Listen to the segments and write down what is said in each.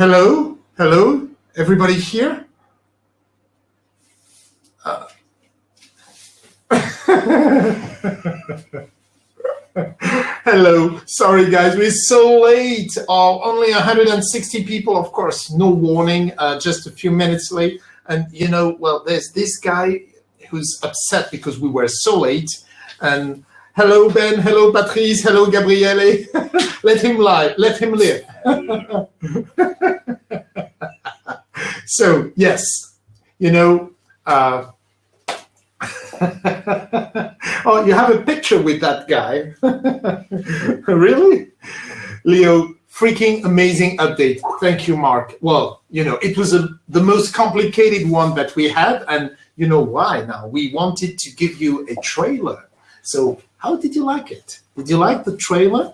Hello, hello, everybody here? Uh, hello, sorry guys, we're so late. Oh, only 160 people, of course, no warning, uh, just a few minutes late. And you know, well, there's this guy who's upset because we were so late. And hello, Ben, hello, Patrice, hello, Gabriele. let him live, let him live. so yes, you know, uh, oh, you have a picture with that guy. really? Leo, freaking amazing update. Thank you, Mark. Well, you know, it was a, the most complicated one that we had, and you know why now. We wanted to give you a trailer. So how did you like it? Did you like the trailer?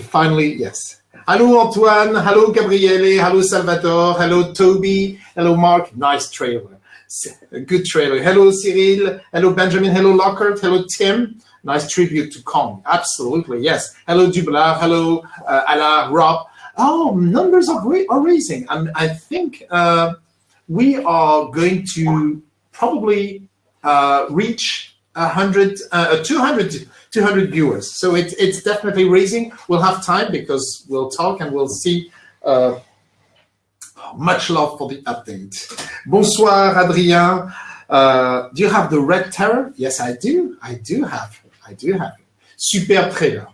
Finally, yes. Hello, Antoine. Hello, Gabriele. Hello, Salvatore. Hello, Toby. Hello, Mark. Nice trailer. Good trailer. Hello, Cyril. Hello, Benjamin. Hello, Lockhart. Hello, Tim. Nice tribute to Kong. Absolutely, yes. Hello, Dubla. Hello, uh, Ala, Rob. Oh, numbers are, are raising. I, I think uh, we are going to probably uh, reach 100, uh, 200 200 viewers. So it, it's definitely raising. We'll have time because we'll talk and we'll see. Uh, much love for the update. Bonsoir, Adrien. Uh, do you have the Red Terror? Yes, I do. I do have. I do have. It. Super trailer.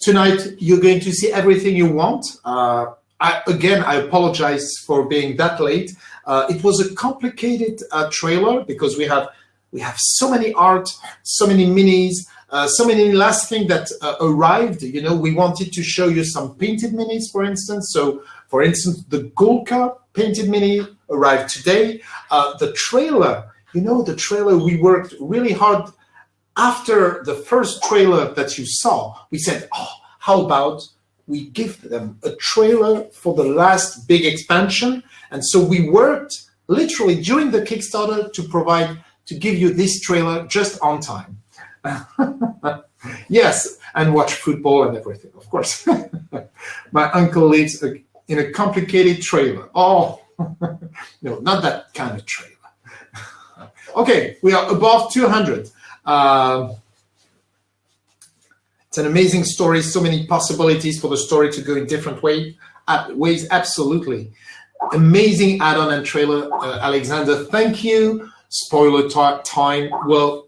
Tonight, you're going to see everything you want. Uh, I, again, I apologize for being that late. Uh, it was a complicated uh, trailer because we have we have so many art, so many minis, uh, so many last thing that uh, arrived, you know, we wanted to show you some painted minis, for instance. So, for instance, the Gulka painted mini arrived today. Uh, the trailer, you know, the trailer, we worked really hard after the first trailer that you saw. We said, oh, how about we give them a trailer for the last big expansion? And so we worked literally during the Kickstarter to provide, to give you this trailer just on time. yes, and watch football and everything, of course. My uncle lives in a complicated trailer. Oh, no, not that kind of trailer. okay, we are above 200. Uh, it's an amazing story, so many possibilities for the story to go in different way, uh, ways, absolutely. Amazing add-on and trailer, uh, Alexander, thank you. Spoiler time, well,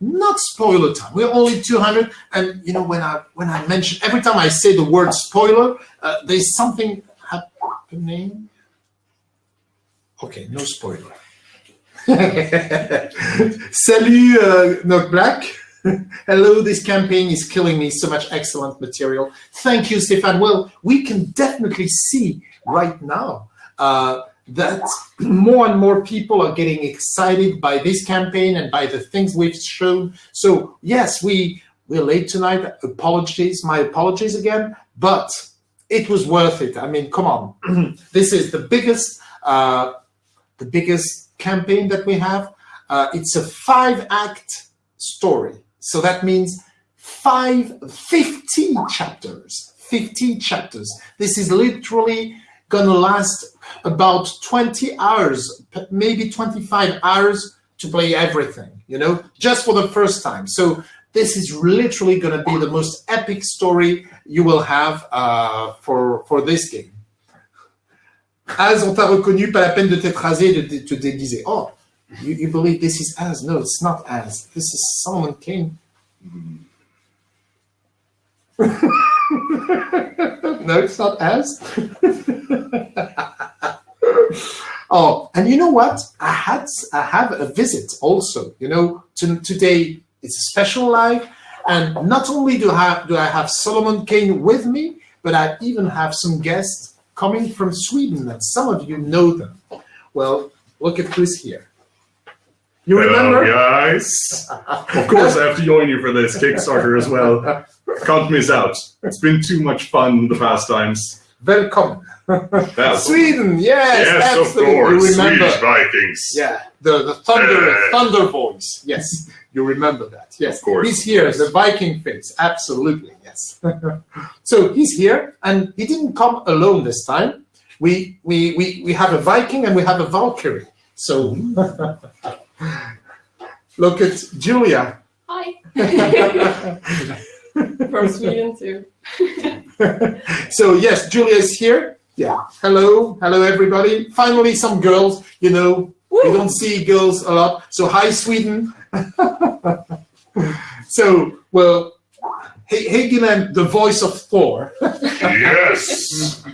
not spoiler time. We're only 200, and you know when I when I mention every time I say the word spoiler, uh, there's something happening. Okay, no spoiler. Salut, uh, Black. Hello, this campaign is killing me. So much excellent material. Thank you, Stefan. Well, we can definitely see right now uh, that more and more people are getting excited by this campaign and by the things we've shown. So yes, we we're late tonight. Apologies, my apologies again, but it was worth it. I mean, come on, this is the biggest uh, the biggest campaign that we have. Uh, it's a five act story, so that means five 50 chapters. 50 chapters. This is literally gonna last about 20 hours, maybe 25 hours to play everything, you know, just for the first time. So this is literally going to be the most epic story you will have uh, for, for this game. As on t'a reconnu, pas la peine de t'être et de te déguiser. Oh, you, you believe this is as? No, it's not as. This is Solomon Kane. no, it's not as. oh, and you know what? I had I have a visit also. You know, to, today it's a special live, and not only do I have, do I have Solomon Kane with me, but I even have some guests coming from Sweden, that some of you know them. Well, look at who's here. You Hello, remember? guys. of course, I have to join you for this Kickstarter as well. Can't miss out. It's been too much fun the past times. Welcome. Sweden, yes, yes, absolutely. of course. You remember? Swedish Vikings. Yeah, the, the thunder Uh, thunder voice. Yes, you remember that. Yes, Of course, he's here, yes. the Viking face. Absolutely, yes. so he's here, and he didn't come alone this time. we we we we have a Viking and we have a Valkyrie. So look at Julia. Hi. From Sweden too. so yes, Julia is here. Yeah. Hello, hello everybody. Finally, some girls. You know, we don't see girls a lot. So hi, Sweden. so well, Hageman, the voice of Thor. yes.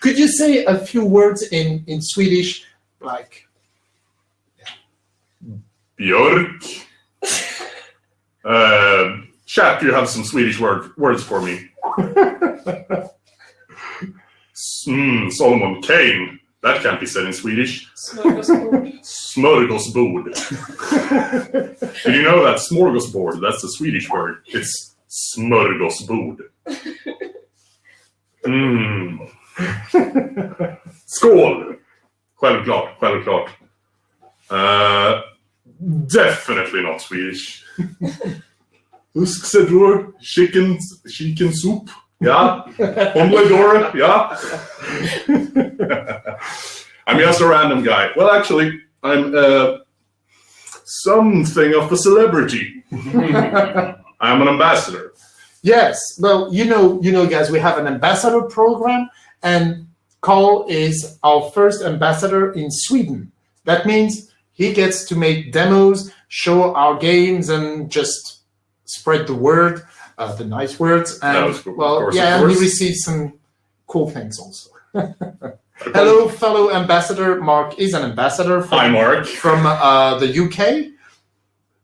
Could you say a few words in in Swedish, like? Björk. Uh, chat, you have some Swedish word, words for me. mm, Solomon Kane. That can't be said in Swedish. Smörgåsbord. Smörgåsbord. Did you know that smorgasbord, that's the Swedish word. It's smörgåsbord. Mm. Skål! Självklart, självklart. Uh, definitely not Swedish. Usksedror, chicken, chicken soup. Yeah. Omeledora, yeah. I'm just a random guy. Well, actually, I'm uh, something of a celebrity. I'm an ambassador. Yes, well, you know, you know, guys, we have an ambassador program, and Carl is our first ambassador in Sweden. That means he gets to make demos, show our games, and just spread the word, uh, the nice words. And That was cool, well, course, yeah, and he course. received some cool things also. Hello, fellow ambassador. Mark is an ambassador from, Hi, Mark. from uh, the UK.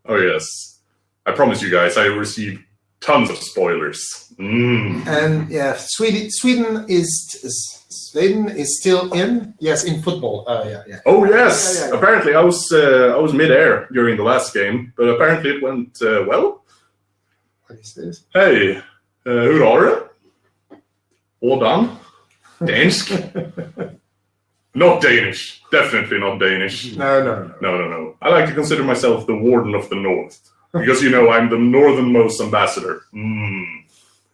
Oh, yes. I promise you guys, I received tons of spoilers. Mm. And yeah, Sweden, Sweden is, is Sweden is still in. Yes, in football. Uh, yeah, yeah. Oh yes! Yeah, yeah, yeah. Apparently, I was uh, I was mid-air during the last game, but apparently it went uh, well. What is this? Hey, uh, hur har du? Hvordan? Dansk? not Danish. Definitely not Danish. No, no, no. No, no, no. I like to consider myself the warden of the north because you know I'm the northernmost ambassador. Mm.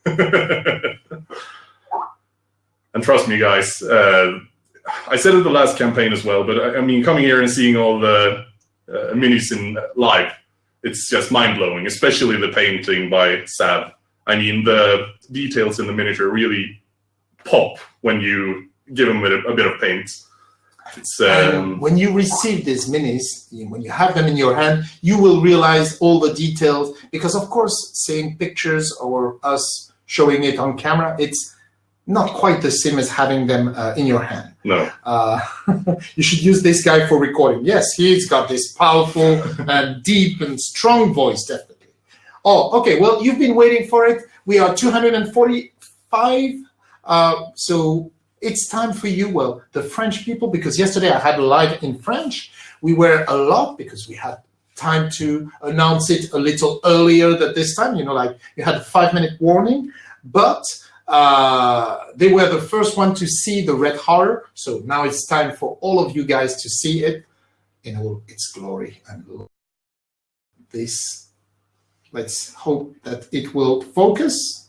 and trust me, guys. Uh, I said it the last campaign as well, but I, I mean, coming here and seeing all the uh, minis in live, it's just mind blowing. Especially the painting by Sav. I mean, the details in the miniature really pop when you give them a, a bit of paint. Um, when you receive these minis, when you have them in your hand, you will realize all the details because, of course, seeing pictures or us showing it on camera, it's not quite the same as having them uh, in your hand. No. Uh, you should use this guy for recording. Yes, he's got this powerful and deep and strong voice, definitely. Oh, okay. Well, you've been waiting for it. We are 245. Uh, so it's time for you, well, the French people, because yesterday I had a live in French. We were a lot because we had time to announce it a little earlier than this time. You know, like you had a five minute warning, but uh, they were the first one to see the red horror. So now it's time for all of you guys to see it in all its glory and this. Let's hope that it will focus.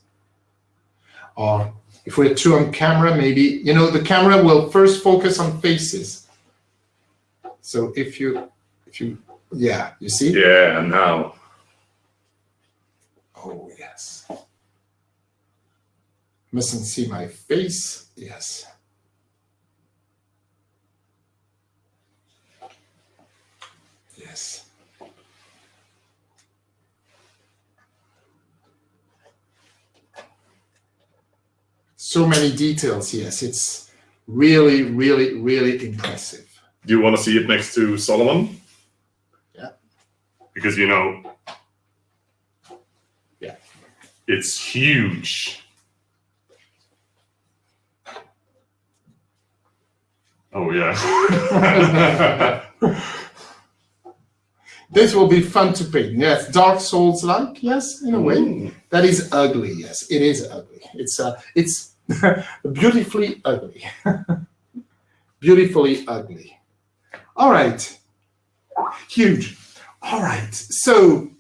Or if we're too on camera, maybe you know the camera will first focus on faces. So if you, if you, yeah, you see. Yeah, now. Oh, yes. Mustn't see my face. Yes. Yes. So many details. Yes, it's really, really, really impressive. Do you want to see it next to Solomon? Yeah. Because you know. Yeah. It's huge. Oh yeah. This will be fun to paint. Yes, Dark Souls like. Yes, in a way. Mm. That is ugly. Yes, it is ugly. It's uh, it's beautifully ugly. beautifully ugly. All right. Huge. All right. So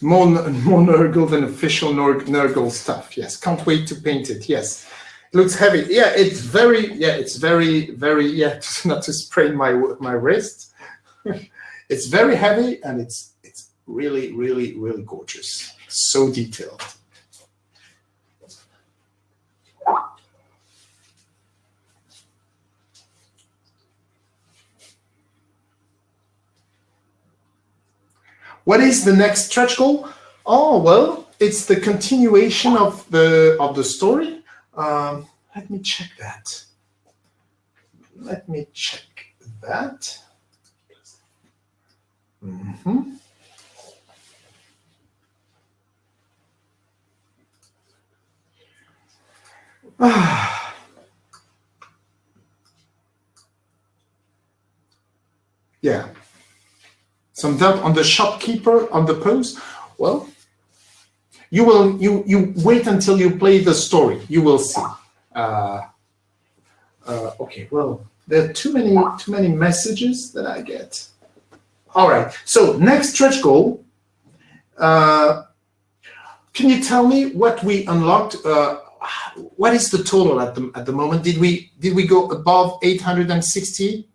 More, more Nurgle than official Nurgle stuff. Yes, can't wait to paint it. Yes, it looks heavy. Yeah, it's very. Yeah, it's very, very. Yeah, not to sprain my my wrist. it's very heavy and it's it's really, really, really gorgeous. So detailed. What is the next stretch goal? Oh, well, it's the continuation of the of the story. Um, let me check that. Let me check that. Mm -hmm. yeah doubt on the shopkeeper on the post. Well, you will you you wait until you play the story. You will see. Uh, uh, okay, well, there are too many too many messages that I get. All right. So next stretch goal. Uh, can you tell me what we unlocked? Uh, what is the total at the at the moment? Did we did we go above 860?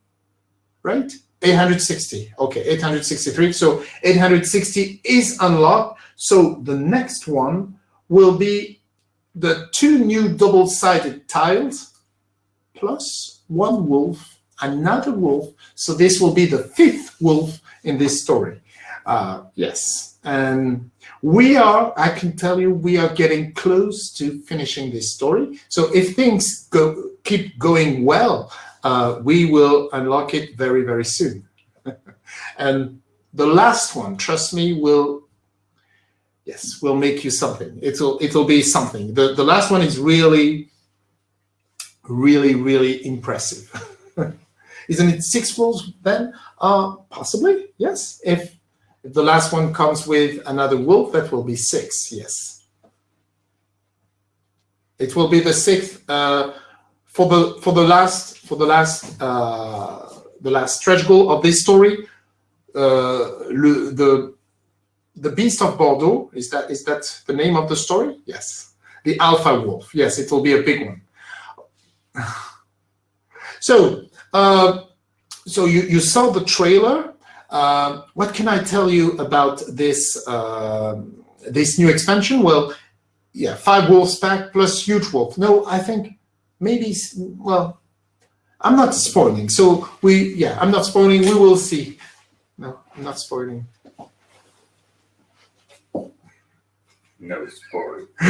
Right. 860, okay, 863. So 860 is unlocked. So the next one will be the two new double-sided tiles plus one wolf, another wolf. So this will be the fifth wolf in this story. Uh, yes, and we are, I can tell you, we are getting close to finishing this story. So if things go keep going well, uh, we will unlock it very, very soon. and the last one, trust me, will yes, will make you something. It'll it'll be something. The the last one is really, really, really impressive. Isn't it six wolves then? Uh, possibly, yes. If, if the last one comes with another wolf, that will be six, yes. It will be the sixth uh, for the for the last for the last uh, the last stretch goal of this story. Uh, le, the the beast of Bordeaux is that is that the name of the story? Yes, the alpha wolf. Yes, it will be a big one. so uh, so you you saw the trailer. Uh, what can I tell you about this uh, this new expansion? Well, yeah, five wolves pack plus huge wolf. No, I think maybe well I'm not spoiling. So we, yeah, I'm not spoiling. We will see. No, I'm not spoiling. No spoiling.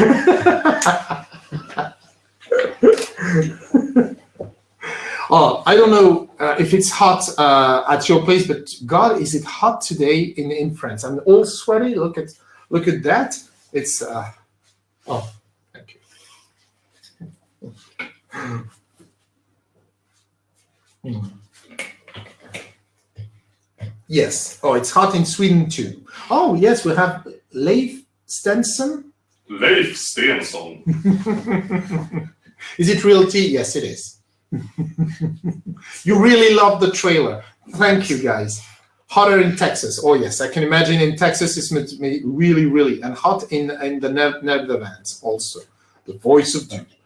oh, I don't know uh, if it's hot uh, at your place, but God, is it hot today in in France? I'm all sweaty. Look at look at that. It's uh, oh, thank you. Mm. Yes. Oh, it's hot in Sweden too. Oh, yes, we have Leif Stenson. Leif Stenson. is it real tea? Yes, it is. you really love the trailer. Thank you, guys. Hotter in Texas. Oh, yes, I can imagine in Texas it's really, really, and hot in, in the Netherlands also. The voice of duty.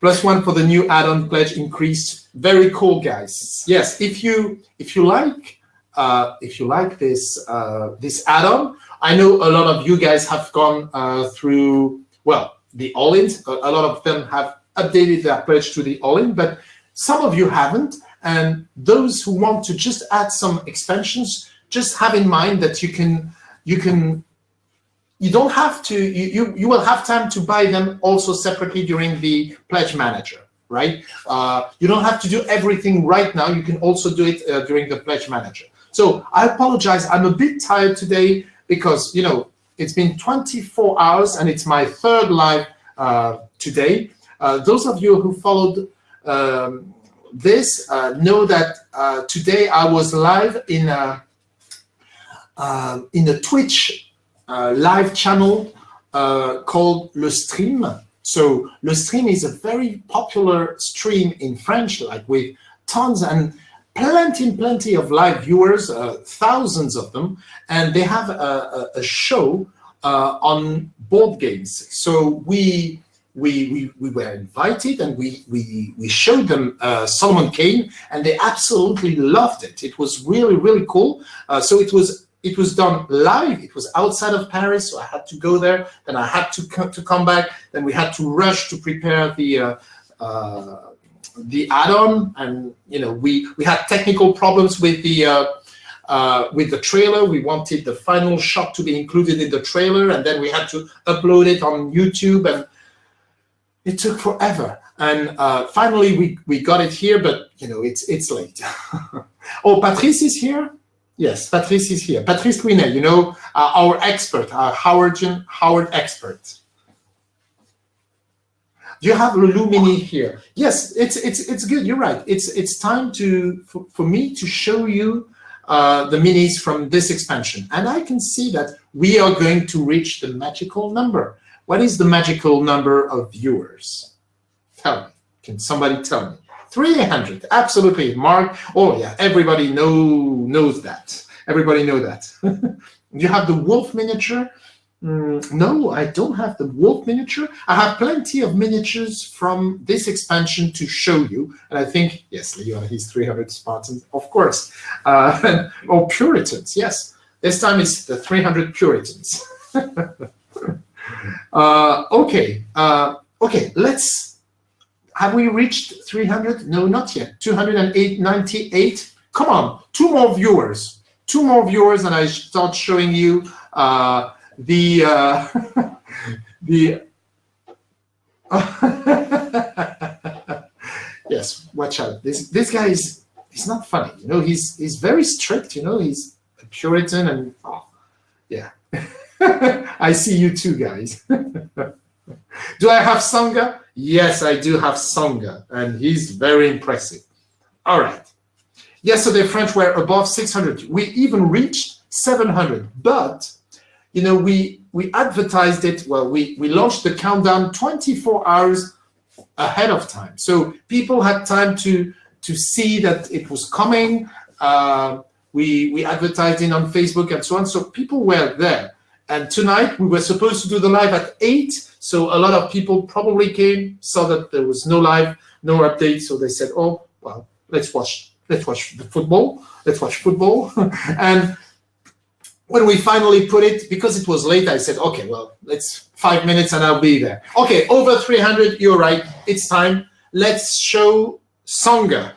Plus one for the new add-on pledge increased. Very cool, guys. Yes, if you if you like uh, if you like this uh, this add-on, I know a lot of you guys have gone uh, through well the all-ins. A, a lot of them have updated their pledge to the all-in, but some of you haven't. And those who want to just add some expansions, just have in mind that you can you can you don't have to, you, you, you will have time to buy them also separately during the pledge manager, right? Uh, you don't have to do everything right now. You can also do it uh, during the pledge manager. So I apologize. I'm a bit tired today because, you know, it's been 24 hours and it's my third live uh, today. Uh, those of you who followed um, this uh, know that uh, today I was live in a, in a Twitch live channel uh, called Le Stream. So Le Stream is a very popular stream in French, like with tons and plenty, plenty of live viewers, uh, thousands of them, and they have a, a, a show uh, on board games. So we we, we, we were invited and we, we, we showed them uh, Solomon Kane and they absolutely loved it. It was really, really cool. Uh, so it was it was done live. It was outside of Paris, so I had to go there. Then I had to co to come back. Then we had to rush to prepare the uh, uh, the add-on, and you know we we had technical problems with the uh, uh, with the trailer. We wanted the final shot to be included in the trailer, and then we had to upload it on YouTube, and it took forever. And uh, finally, we we got it here, but you know it's it's late. oh, Patrice is here. Yes, Patrice is here. Patrice Louinet, you know, uh, our expert, our Howardian Howard expert. Do you have Le Loup Mini here? Yes, it's it's it's good. You're right. It's it's time to for, for me to show you uh, the minis from this expansion, and I can see that we are going to reach the magical number. What is the magical number of viewers? Tell me. Can somebody tell me? 300, absolutely, Mark. Oh yeah, everybody know knows that. Everybody know that. you have the wolf miniature? Mm, no, I don't have the wolf miniature. I have plenty of miniatures from this expansion to show you. And I think, yes, Leon, he's 300 Spartans, of course. Uh, or Puritans, yes. This time it's the 300 Puritans. uh, okay, uh, okay, let's have we reached 300? No, not yet. 298. Come on, two more viewers. Two more viewers, and I start showing you uh, the uh, the. yes, watch out. This this guy is he's not funny. You know, he's he's very strict. You know, he's a Puritan, and oh, yeah. I see you too, guys. do I have Songa? Yes, I do have Songa, and he's very impressive. All right. Yesterday, French were above 600. We even reached 700, but you know, we we advertised it. Well, we we launched the countdown 24 hours ahead of time, so people had time to to see that it was coming. Uh, we we advertised it on Facebook and so on, so people were there. And tonight we were supposed to do the live at 8, so a lot of people probably came, saw that there was no live, no update, so they said, oh, well, let's watch, let's watch the football, let's watch football. and when we finally put it, because it was late, I said, okay, well, let's five minutes and I'll be there. Okay, over 300, you're right, it's time. Let's show Songa.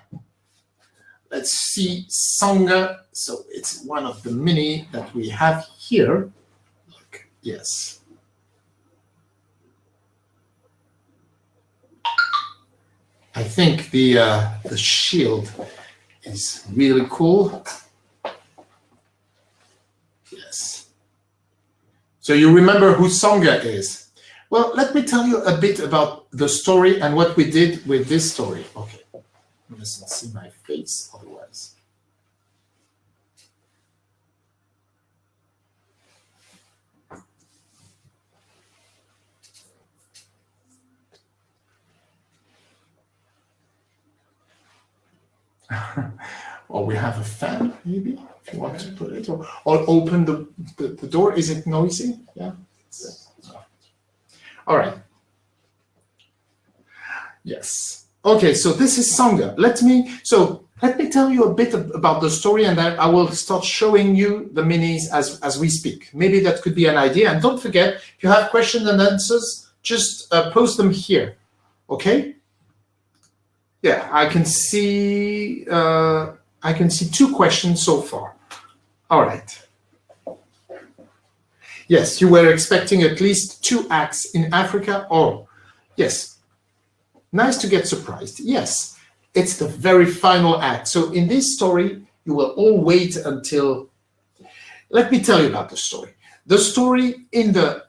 Let's see Songa. So it's one of the mini that we have here. Yes. I think the uh, the shield is really cool. Yes. So you remember who Songa is? Well, let me tell you a bit about the story and what we did with this story. Okay, you mustn't see my face otherwise. or we have a fan, maybe, if you want to put it, or, or open the, the, the door. Is it noisy? Yeah. All right. Yes. Okay, so this is Songa. Let me, so let me tell you a bit about the story and then I will start showing you the minis as, as we speak. Maybe that could be an idea. And don't forget, if you have questions and answers, just uh, post them here, okay? Yeah, I can see uh, I can see two questions so far. All right. Yes, you were expecting at least two acts in Africa. Oh, yes. Nice to get surprised. Yes, it's the very final act. So in this story, you will all wait until. Let me tell you about the story. The story in the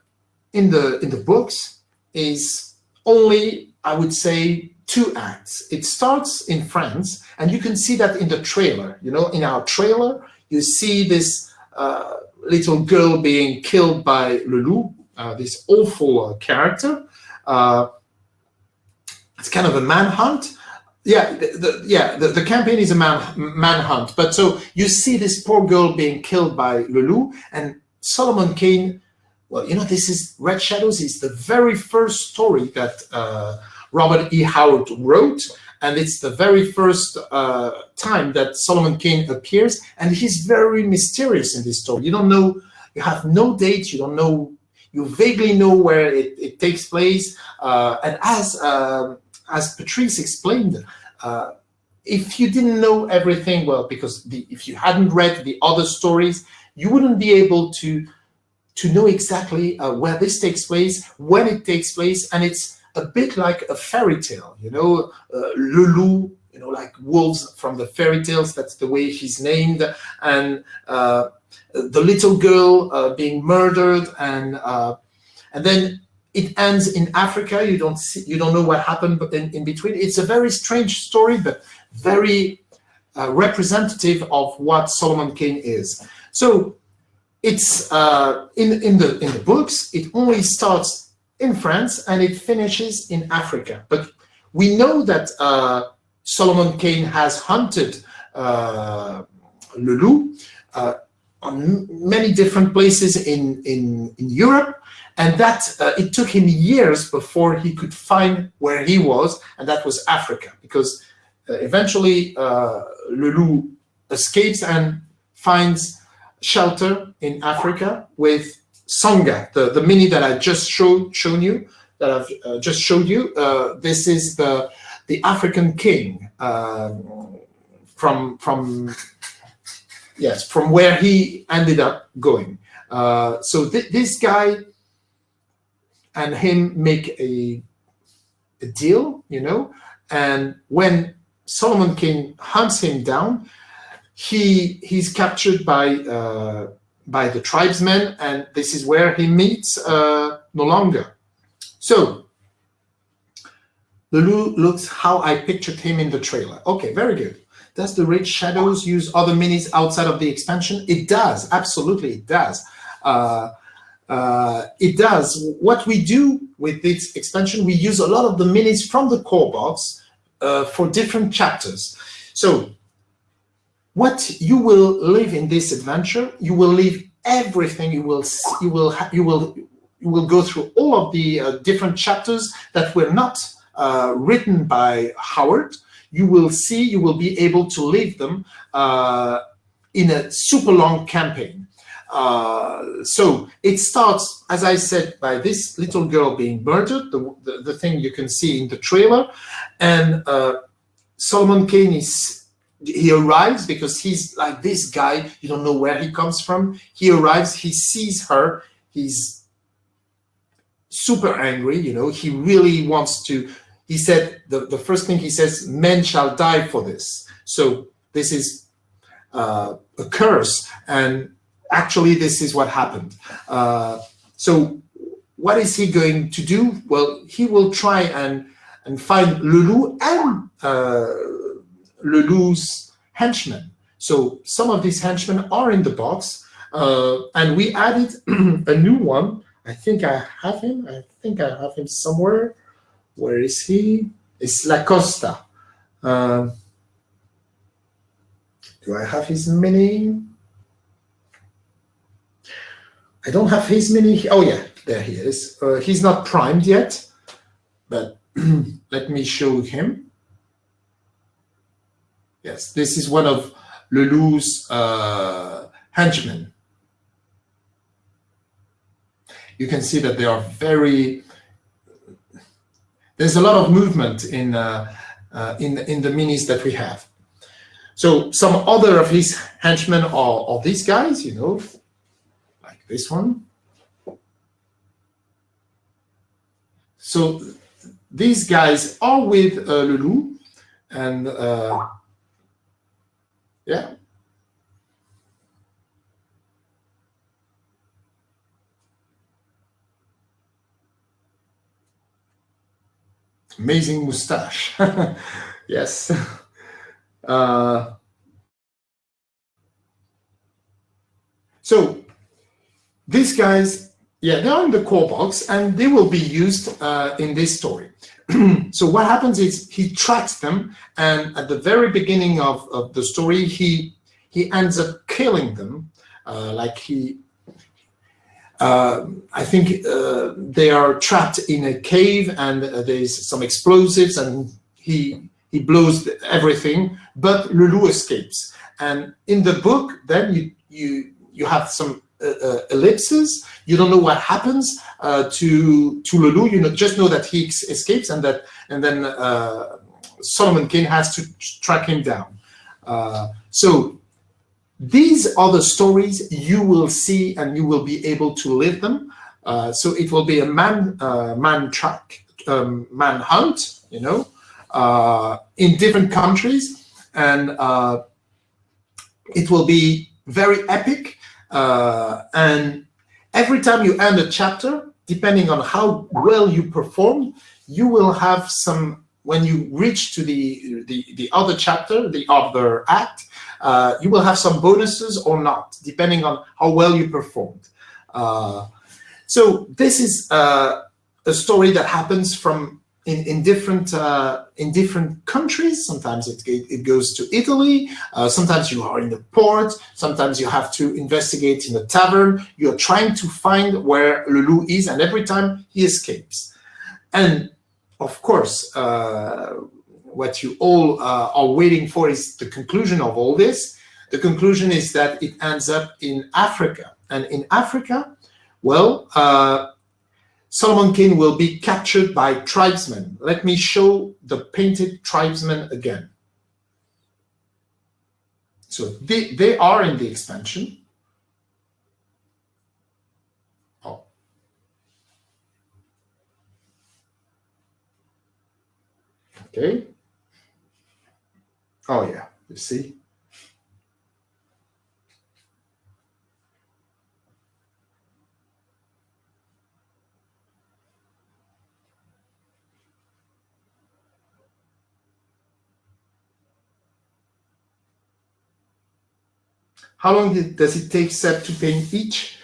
in the in the books is only, I would say, two acts. It starts in France, and you can see that in the trailer. You know, in our trailer, you see this uh, little girl being killed by Le Loup, uh, this awful uh, character. Uh, it's kind of a manhunt. Yeah, the, the yeah, the, the, campaign is a man manhunt. But so you see this poor girl being killed by Le Loup, and Solomon Kane well, you know, this is Red Shadows is the very first story that uh, Robert E. Howard wrote, and it's the very first uh, time that Solomon Kane appears, and he's very mysterious in this story. You don't know, you have no date, you don't know, you vaguely know where it, it takes place, uh, and as um, as Patrice explained, uh, if you didn't know everything, well, because the, if you hadn't read the other stories, you wouldn't be able to to know exactly uh, where this takes place, when it takes place, and it's a bit like a fairy tale, you know, uh, Le Loup, you know, like wolves from the fairy tales, that's the way she's named, and uh, the little girl uh, being murdered, and uh, and then it ends in Africa. You don't see, you don't know what happened, but in, in between, it's a very strange story, but very uh, representative of what Solomon Kane is. So it's uh, in in the in the books. It only starts in France and it finishes in Africa. But we know that uh, Solomon Kane has hunted uh, Le Loup uh, on many different places in in in Europe and that uh, it took him years before he could find where he was, and that was Africa, because uh, eventually uh, Le Loup escapes and finds shelter in Africa with Songa, the, the mini that I just showed shown you, that I've uh, just showed you. Uh, this is the the African king um, from from yes from where he ended up going. Uh, so th this guy and him make a, a deal, you know, and when Solomon Kane hunts him down, he he's captured by uh, by the tribesmen, and this is where he meets uh, N'Longa. So Le Loup looks how I pictured him in the trailer. Okay, very good. Does the Red Shadows use other minis outside of the expansion? It does, absolutely, it does. Uh, uh, it does. What we do with this expansion, we use a lot of the minis from the core box uh, for different chapters. So what you will live in this adventure, you will live everything. You will you will you will you will go through all of the uh, different chapters that were not uh, written by Howard. You will see. You will be able to live them uh, in a super long campaign. Uh, so it starts, as I said, by this little girl being murdered, the, the, the thing you can see in the trailer. And uh, Solomon Kane is, he arrives because he's like this guy, you don't know where he comes from. He arrives, he sees her, he's super angry, you know, he really wants to, he said, the, the first thing he says, men shall die for this. So this is uh, a curse. And actually this is what happened. Uh, so what is he going to do? Well, he will try and, and find Le Loup and uh, Le Loup's henchmen. So some of these henchmen are in the box, uh, and we added a new one. I think I have him. I think I have him somewhere. Where is he? It's Lacosta. Uh, do I have his mini? I don't have his mini. Oh yeah, there he is. Uh, he's not primed yet, but let me show him. Yes, this is one of Le Loup's uh, henchmen. You can see that they are very. There's a lot of movement in uh, uh, in in the minis that we have. So some other of his henchmen are, are these guys, you know, like this one. So these guys are with uh, Le Loup and uh, yeah. Amazing mustache. yes. Uh, so these guys, yeah, they're in the core box and they will be used uh, in this story. so what happens is he tracks them and at the very beginning of, of the story, he he ends up killing them. Uh, like he, uh, I think uh, they are trapped in a cave and there's some explosives and he he blows everything, but Le Loup escapes. And in the book, then you you you have some uh, uh, ellipses. You don't know what happens uh, to to Le Loup. You know, just know that he escapes and that and then uh, Solomon Kane has to track him down. Uh, so these are the stories you will see and you will be able to live them. Uh, so it will be a man man track um, man hunt. You know, in different countries and it will be very epic. Uh, and every time you end a chapter, depending on how well you perform, you will have some, when you reach to the, the, the other chapter, the other act, uh, you will have some bonuses or not, depending on how well you performed. Uh, so this is uh, a story that happens from in, in different uh, in different countries. Sometimes it, it goes to Italy. Uh, sometimes you are in the port. Sometimes you have to investigate in a tavern. You're trying to find where Le Loup is, and every time he escapes. And of course, uh, what you all uh, are waiting for is the conclusion of all this. The conclusion is that it ends up in Africa. And in Africa, well, uh, Solomon Kane will be captured by tribesmen. Let me show the painted tribesmen again. So they, they are in the expansion. Oh. Okay. Oh yeah, you see? How long does it take Seb to paint each?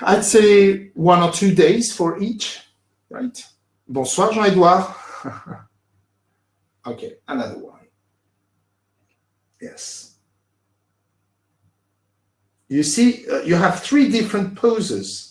I'd say one or two days for each, right? Bonsoir, Jean-Edouard. okay, another one. Yes. You see, uh, you have three different poses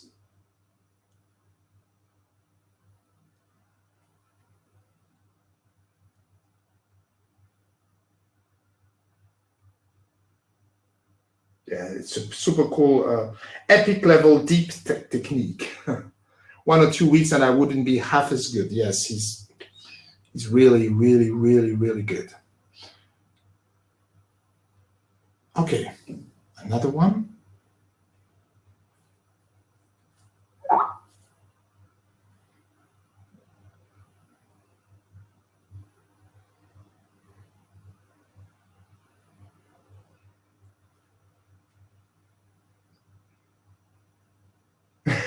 yeah, it's a super cool, uh, epic level, deep te technique. One or two weeks and I wouldn't be half as good. Yes, he's, he's really, really, really, really good. Okay, another one.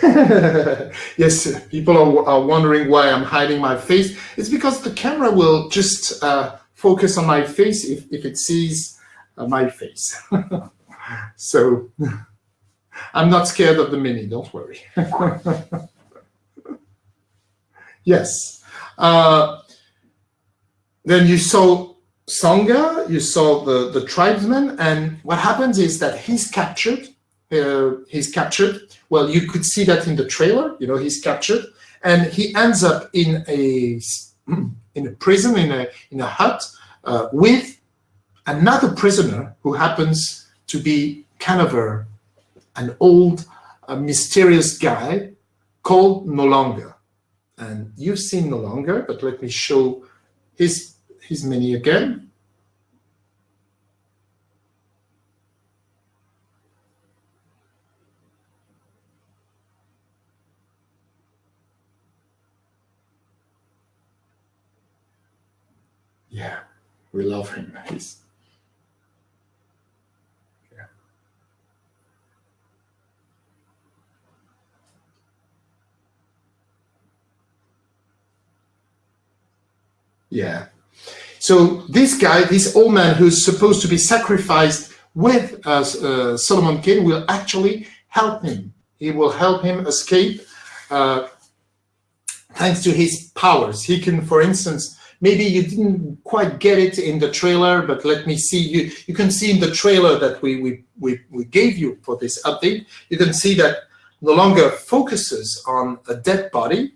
yes, people are, are, wondering why I'm hiding my face. It's because the camera will just uh, focus on my face if, if it sees uh, my face. so I'm not scared of the mini, don't worry. yes. Uh, then you saw Songa, you saw the, the tribesman, and what happens is that he's captured uh, he's captured. Well, you could see that in the trailer, you know, he's captured and he ends up in a, in a prison, in a, in a hut uh, with another prisoner who happens to be kind of a, an old, a mysterious guy called N'Longa. And you've seen N'Longa, but let me show his, his mini again. yeah, we love him. He's yeah. Yeah. So this guy, this old man who's supposed to be sacrificed with uh, uh, Solomon Kane will actually help him. He will help him escape uh, thanks to his powers. He can, for instance, maybe you didn't quite get it in the trailer, but let me see you. You can see in the trailer that we we we, we gave you for this update. You can see that N'Longa focuses on a dead body,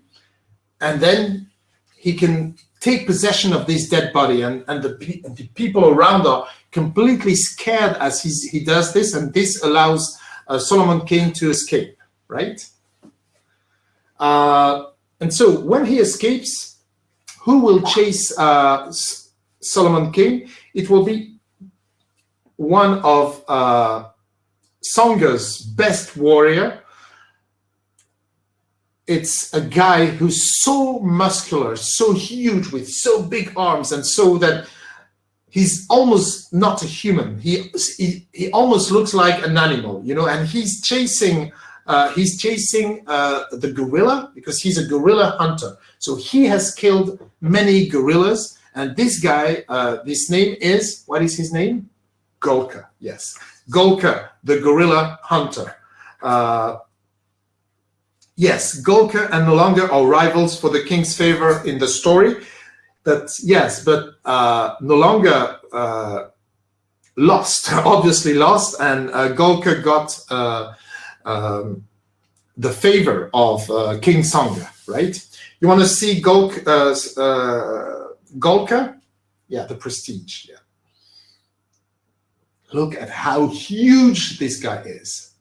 and then he can take possession of this dead body, and, and the, the people around are completely scared as he's, he does this, and this allows uh, Solomon Kane to escape, right? Uh, and so when he escapes, who will chase uh, Solomon Kane? It will be one of uh, Songa's best warrior. It's a guy who's so muscular, so huge with so big arms and so that he's almost not a human. He, he, he almost looks like an animal, you know, and he's chasing uh, he's chasing uh, the gorilla because he's a gorilla hunter. So he has killed many gorillas. And this guy, uh, this name is, what is his name? Gulka, yes. Gulka, the gorilla hunter. Uh, yes, Gulka and N'Longa are rivals for the king's favor in the story. But yes, but uh, N'Longa uh, lost, obviously lost, and uh, Gulka got um, the favor of uh, King Songa, right? You want to see Gulka, uh, uh, Gulka? Yeah, the prestige, yeah. Look at how huge this guy is.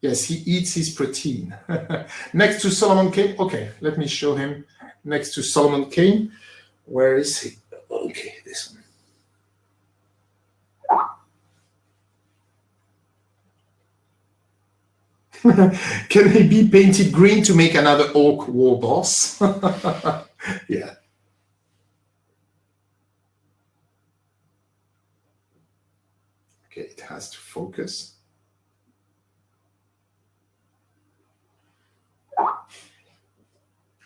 Yes, he eats his protein. Next to Solomon Kane, okay, let me show him. Next to Solomon Kane, where is he? Okay, this one. Can he be painted green to make another orc war boss? yeah. Okay, it has to focus.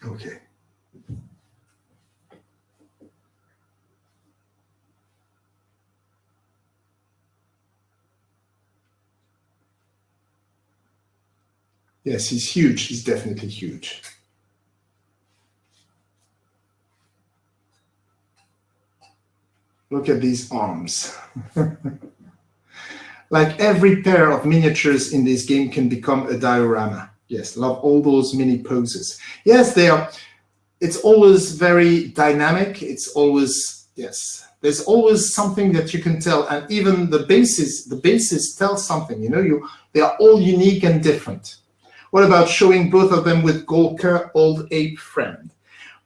Okay. Yes, he's huge. He's definitely huge. Look at these arms. like every pair of miniatures in this game can become a diorama. Yes, love all those mini poses. Yes, they are. It's always very dynamic. It's always, yes, there's always something that you can tell. And even the bases, the bases tell something, you know, you they are all unique and different. What about showing both of them with Gulka, old ape friend?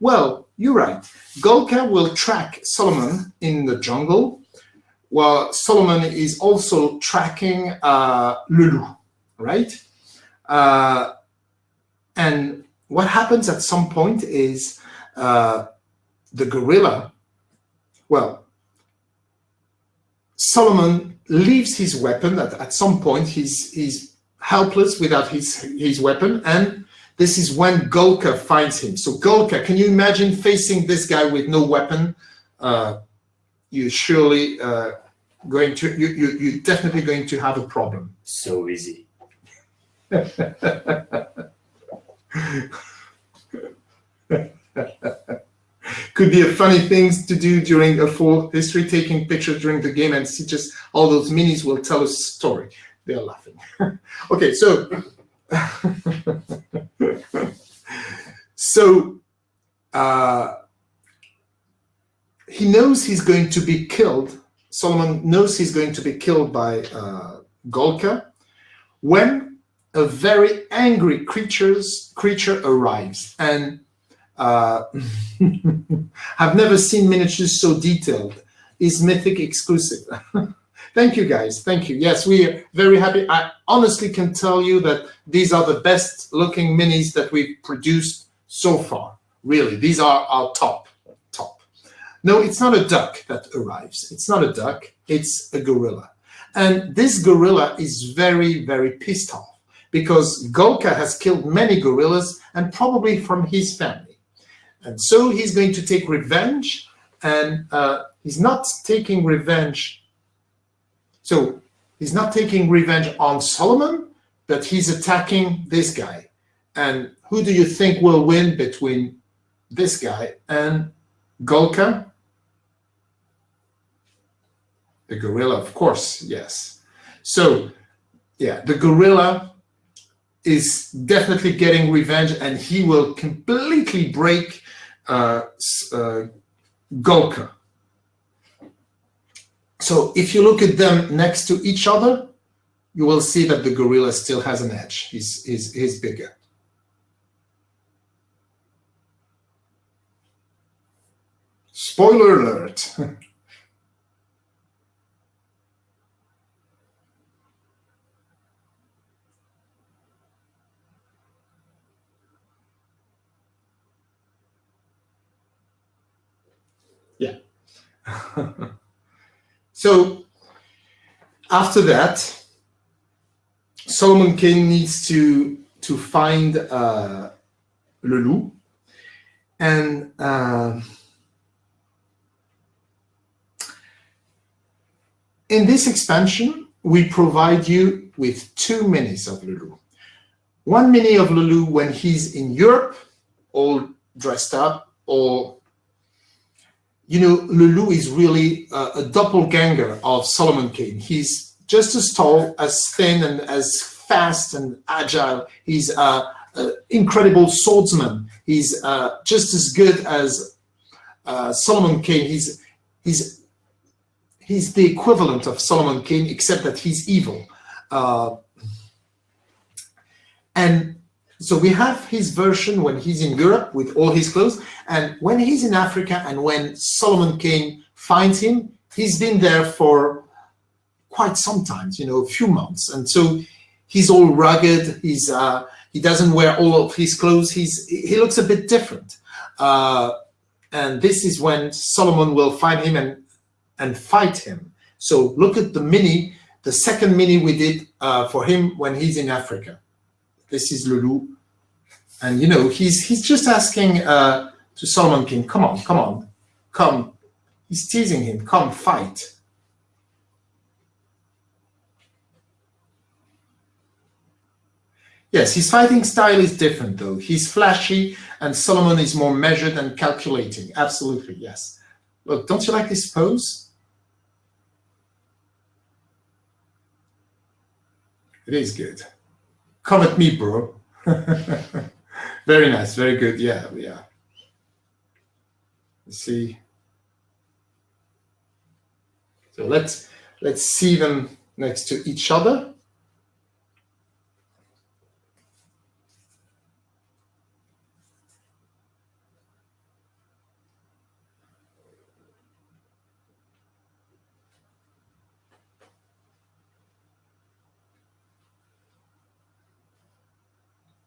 Well, you're right. Gulka will track Solomon in the jungle, while Solomon is also tracking uh, Le Loup, right? Uh, and what happens at some point is uh, the gorilla, well, Solomon leaves his weapon at, at some point. He's, he's helpless without his, his weapon. And this is when Gulka finds him. So Gulka, can you imagine facing this guy with no weapon? Uh, you're surely uh, going to, you, you, you're definitely going to have a problem. So easy. Could be a funny things to do during a full history, taking pictures during the game and see just all those minis will tell a story they're laughing. okay, so so uh, he knows he's going to be killed. Solomon knows he's going to be killed by uh, Gulka when a very angry creatures creature arrives and uh, I've never seen miniatures so detailed. Is mythic exclusive. Thank you, guys. Thank you. Yes, we are very happy. I honestly can tell you that these are the best looking minis that we've produced so far. Really, these are our top, top. No, it's not a duck that arrives. It's not a duck. It's a gorilla. And this gorilla is very, very pissed off because Gulka has killed many gorillas and probably from his family. And so he's going to take revenge and uh, he's not taking revenge so he's not taking revenge on Solomon, but he's attacking this guy. And who do you think will win between this guy and Gulka. The gorilla, of course, yes. So, yeah, the gorilla is definitely getting revenge and he will completely break uh, uh, Gulka. So if you look at them next to each other, you will see that the gorilla still has an edge. He's, he's, he's bigger. Spoiler alert. yeah. so after that, Solomon Kane needs to to find uh, Le Loup, and uh, in this expansion, we provide you with two minis of Le Loup. One mini of Le Loup when he's in Europe, all dressed up, or you know, Le Loup is really a, a doppelganger of Solomon Kane. He's just as tall, as thin, and as fast and agile. He's an incredible swordsman. He's uh, just as good as uh, Solomon Kane. He's he's he's the equivalent of Solomon Kane, except that he's evil. Uh, and so we have his version when he's in Europe with all his clothes, and when he's in Africa and when Solomon Kane finds him, he's been there for quite some sometimes, you know, a few months. And so he's all rugged, he's uh, he doesn't wear all of his clothes, he's he looks a bit different. Uh, and this is when Solomon will find him and and fight him. So look at the mini, the second mini we did uh, for him when he's in Africa. This is Le Loup. And, you know, he's, he's just asking uh, to Solomon Kane, come on, come on, come. He's teasing him, come fight. Yes, his fighting style is different though. He's flashy and Solomon is more measured and calculating. Absolutely, yes. Look, don't you like this pose? It is good. Come at me, bro. very nice, very good. Yeah, yeah. Let's see. So let's let's see them next to each other.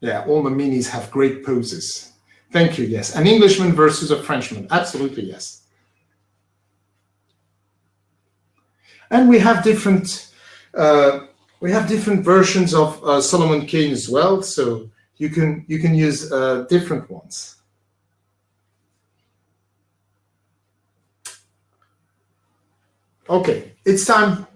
Yeah, all the minis have great poses. Thank you, yes. An Englishman versus a Frenchman. Absolutely, yes. And we have different uh, we have different versions of uh, Solomon Kane as well, so you can you can use uh, different ones. Okay, it's time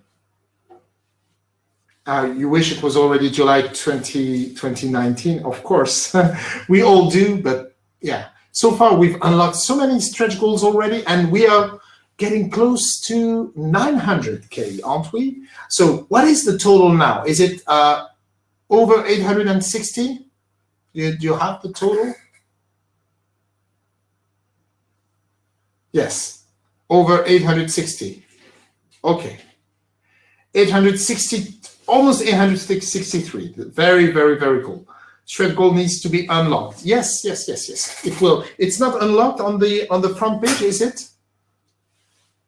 uh, you wish it was already July 20, 2019, of course. we all do, but yeah. So far, we've unlocked so many stretch goals already, and we are getting close to 900K, aren't we? So what is the total now? Is it uh, over 860? Do you, do you have the total? Yes, over 860. Okay. 860 almost 863. Very, very, very cool. Stretch Gold needs to be unlocked. Yes, yes, yes, yes. It will. It's not unlocked on the on the front page, is it?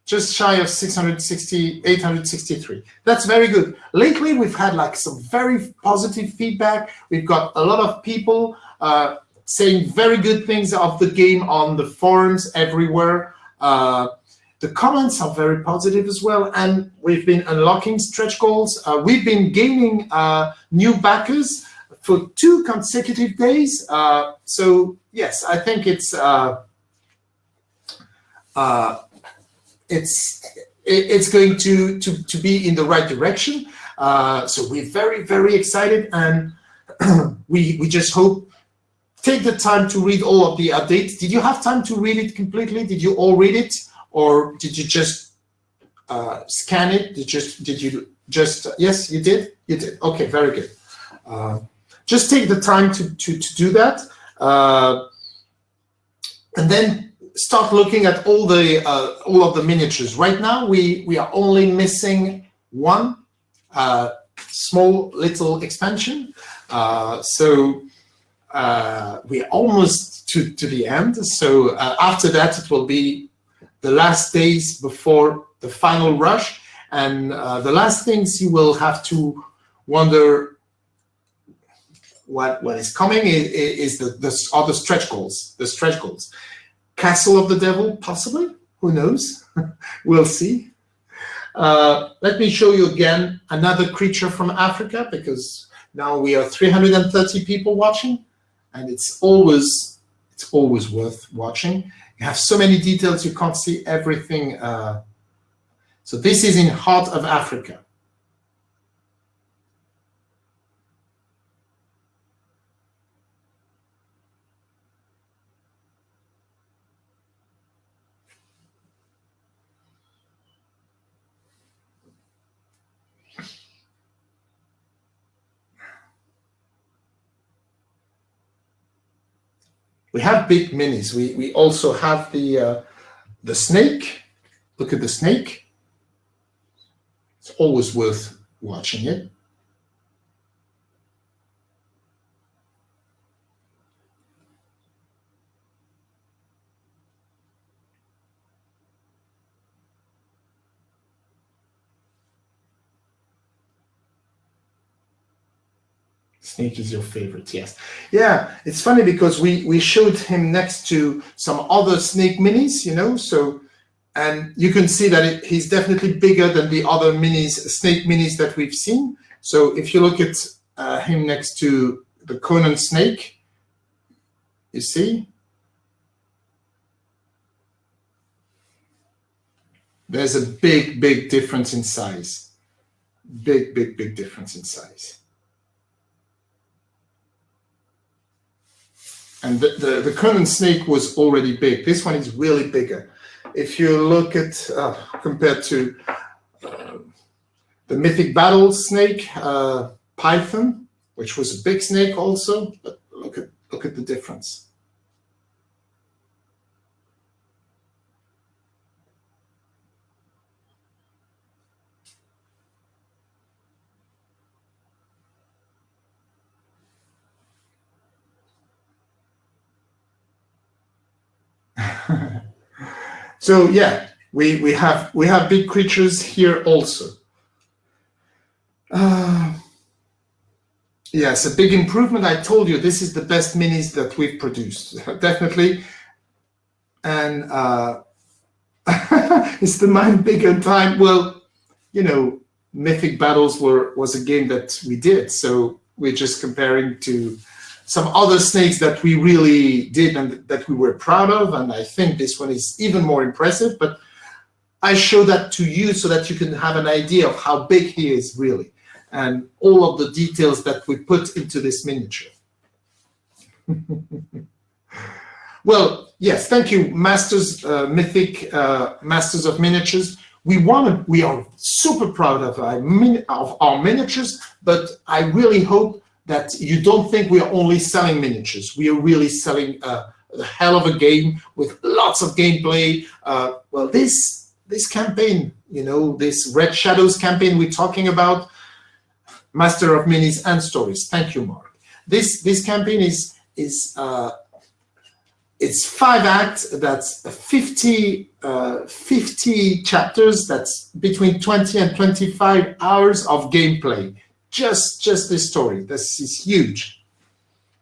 Just shy of 660, 863. That's very good. Lately, we've had like some very positive feedback. We've got a lot of people uh, saying very good things of the game on the forums everywhere. Uh, the comments are very positive as well, and we've been unlocking stretch goals. Uh, we've been gaining uh, new backers for two consecutive days. Uh, so yes, I think it's uh, uh, it's it's going to, to to be in the right direction. Uh, so we're very very excited, and we we just hope take the time to read all of the updates. Did you have time to read it completely? Did you all read it? Or did you just uh, scan it? Did, you just, did you just, yes, you did? You did. Okay, very good. Uh, just take the time to, to, to do that. Uh, and then start looking at all the uh, all of the miniatures. Right now, we, we are only missing one uh, small little expansion. Uh, so uh, we're almost to, to the end. So uh, after that, it will be the last days before the final rush. And uh, the last things you will have to wonder what, what is coming is, is the, the, are the stretch goals, the stretch goals. Castle of the Devil, possibly, who knows? we'll see. Uh, let me show you again another creature from Africa because now we are 330 people watching and it's always it's always worth watching. You have so many details, you can't see everything. Uh, so this is in heart of Africa. We have big minis. We, we also have the, uh, the snake. Look at the snake. It's always worth watching it. Snake is your favorite, yes. Yeah, it's funny because we, we showed him next to some other snake minis, you know, so, and you can see that it, he's definitely bigger than the other minis, snake minis that we've seen. So if you look at uh, him next to the Conan snake, you see? There's a big, big difference in size. Big, big, big difference in size. And the, the, the snake was already big. This one is really bigger. If you look at, uh, compared to uh, the Mythic Battle snake, uh, Python, which was a big snake also, but look at, look at the difference. so yeah, we we have we have big creatures here also. Uh, yes, a big improvement. I told you this is the best minis that we've produced, definitely. And uh, is the mind bigger time? Well, you know, Mythic Battles were was a game that we did, so we're just comparing to some other snakes that we really did and that we were proud of. And I think this one is even more impressive, but I show that to you so that you can have an idea of how big he is really and all of the details that we put into this miniature. well, yes, thank you, Masters uh, Mythic, uh, Masters of Miniatures. We want to, we are super proud of our, of our miniatures, but I really hope that you don't think we are only selling miniatures. We are really selling a, a hell of a game with lots of gameplay. Uh, well, this this campaign, you know, this Red Shadows campaign we're talking about, Master of Minis and Stories. Thank you, Mark. This this campaign is is uh, it's five acts. That's 50, uh, 50 chapters. That's between 20 and 25 hours of gameplay just just this story. This is huge.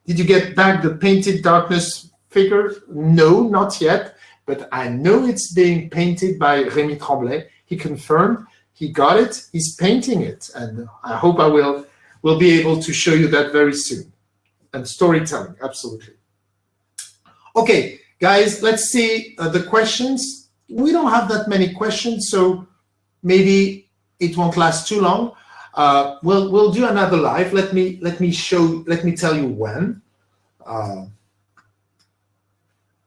Did you get back the painted darkness figure? No, not yet, but I know it's being painted by Rémi Tremblay. He confirmed he got it, he's painting it, and I hope I will will be able to show you that very soon. And storytelling, absolutely. Okay, guys, let's see uh, the questions. We don't have that many questions, so maybe it won't last too long. Uh, we'll we'll do another live. Let me let me show. Let me tell you when. Uh,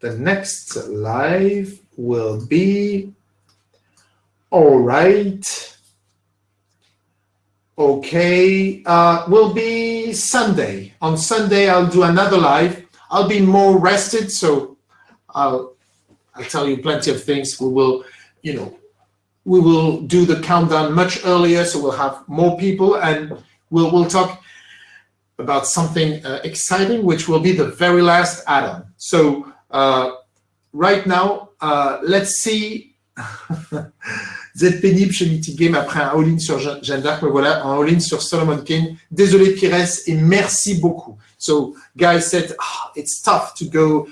the next live will be all right. Okay, uh, will be Sunday. On Sunday, I'll do another live. I'll be more rested, so I'll I'll tell you plenty of things. We will, you know, we will do the countdown much earlier, so we'll have more people, and we'll we'll talk about something uh, exciting, which will be the very last add-on. So uh, right now, uh, let's see. Vous êtes pénible chez Mythic Game après un all-in sur Jeanne d'Arc, mais voilà, un all-in sur Solomon Kane. Désolé Pires et merci beaucoup. So guys said, oh, it's tough to go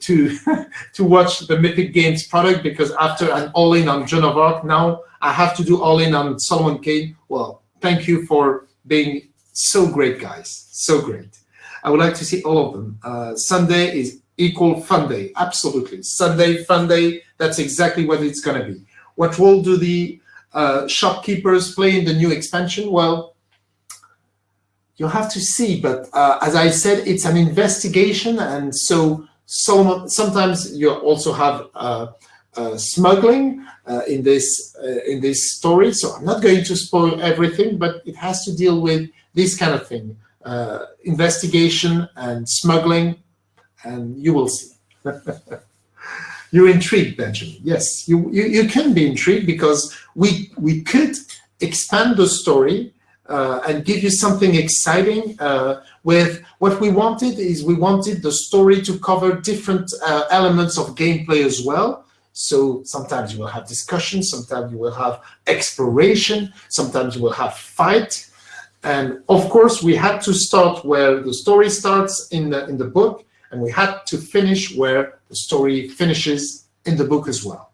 to to watch the Mythic Games product because after an all-in on Joan of Arc, now I have to do all-in on Solomon Kane. Well, thank you for being so great, guys. So great. I would like to see all of them. Uh, Sunday is equal fun day. Absolutely. Sunday, fun day. That's exactly what it's going to be. What role do the uh, shopkeepers play in the new expansion? Well, you'll have to see. But uh, as I said, it's an investigation. And so, so sometimes you also have uh, uh, smuggling uh, in this in this story. So I'm not going to spoil everything, but it has to deal with this kind of thing, investigation and smuggling, and you will see. You're intrigued, Benjamin. Yes, you, you, you can be intrigued because we, we could expand the story uh, and give you something exciting uh, with what we wanted is we wanted the story to cover different uh, elements of gameplay as well. So sometimes you will have discussion, sometimes you will have exploration, sometimes you will have fight. And of course, we had to start where the story starts in the, in the book, and we had to finish where the story finishes in the book as well.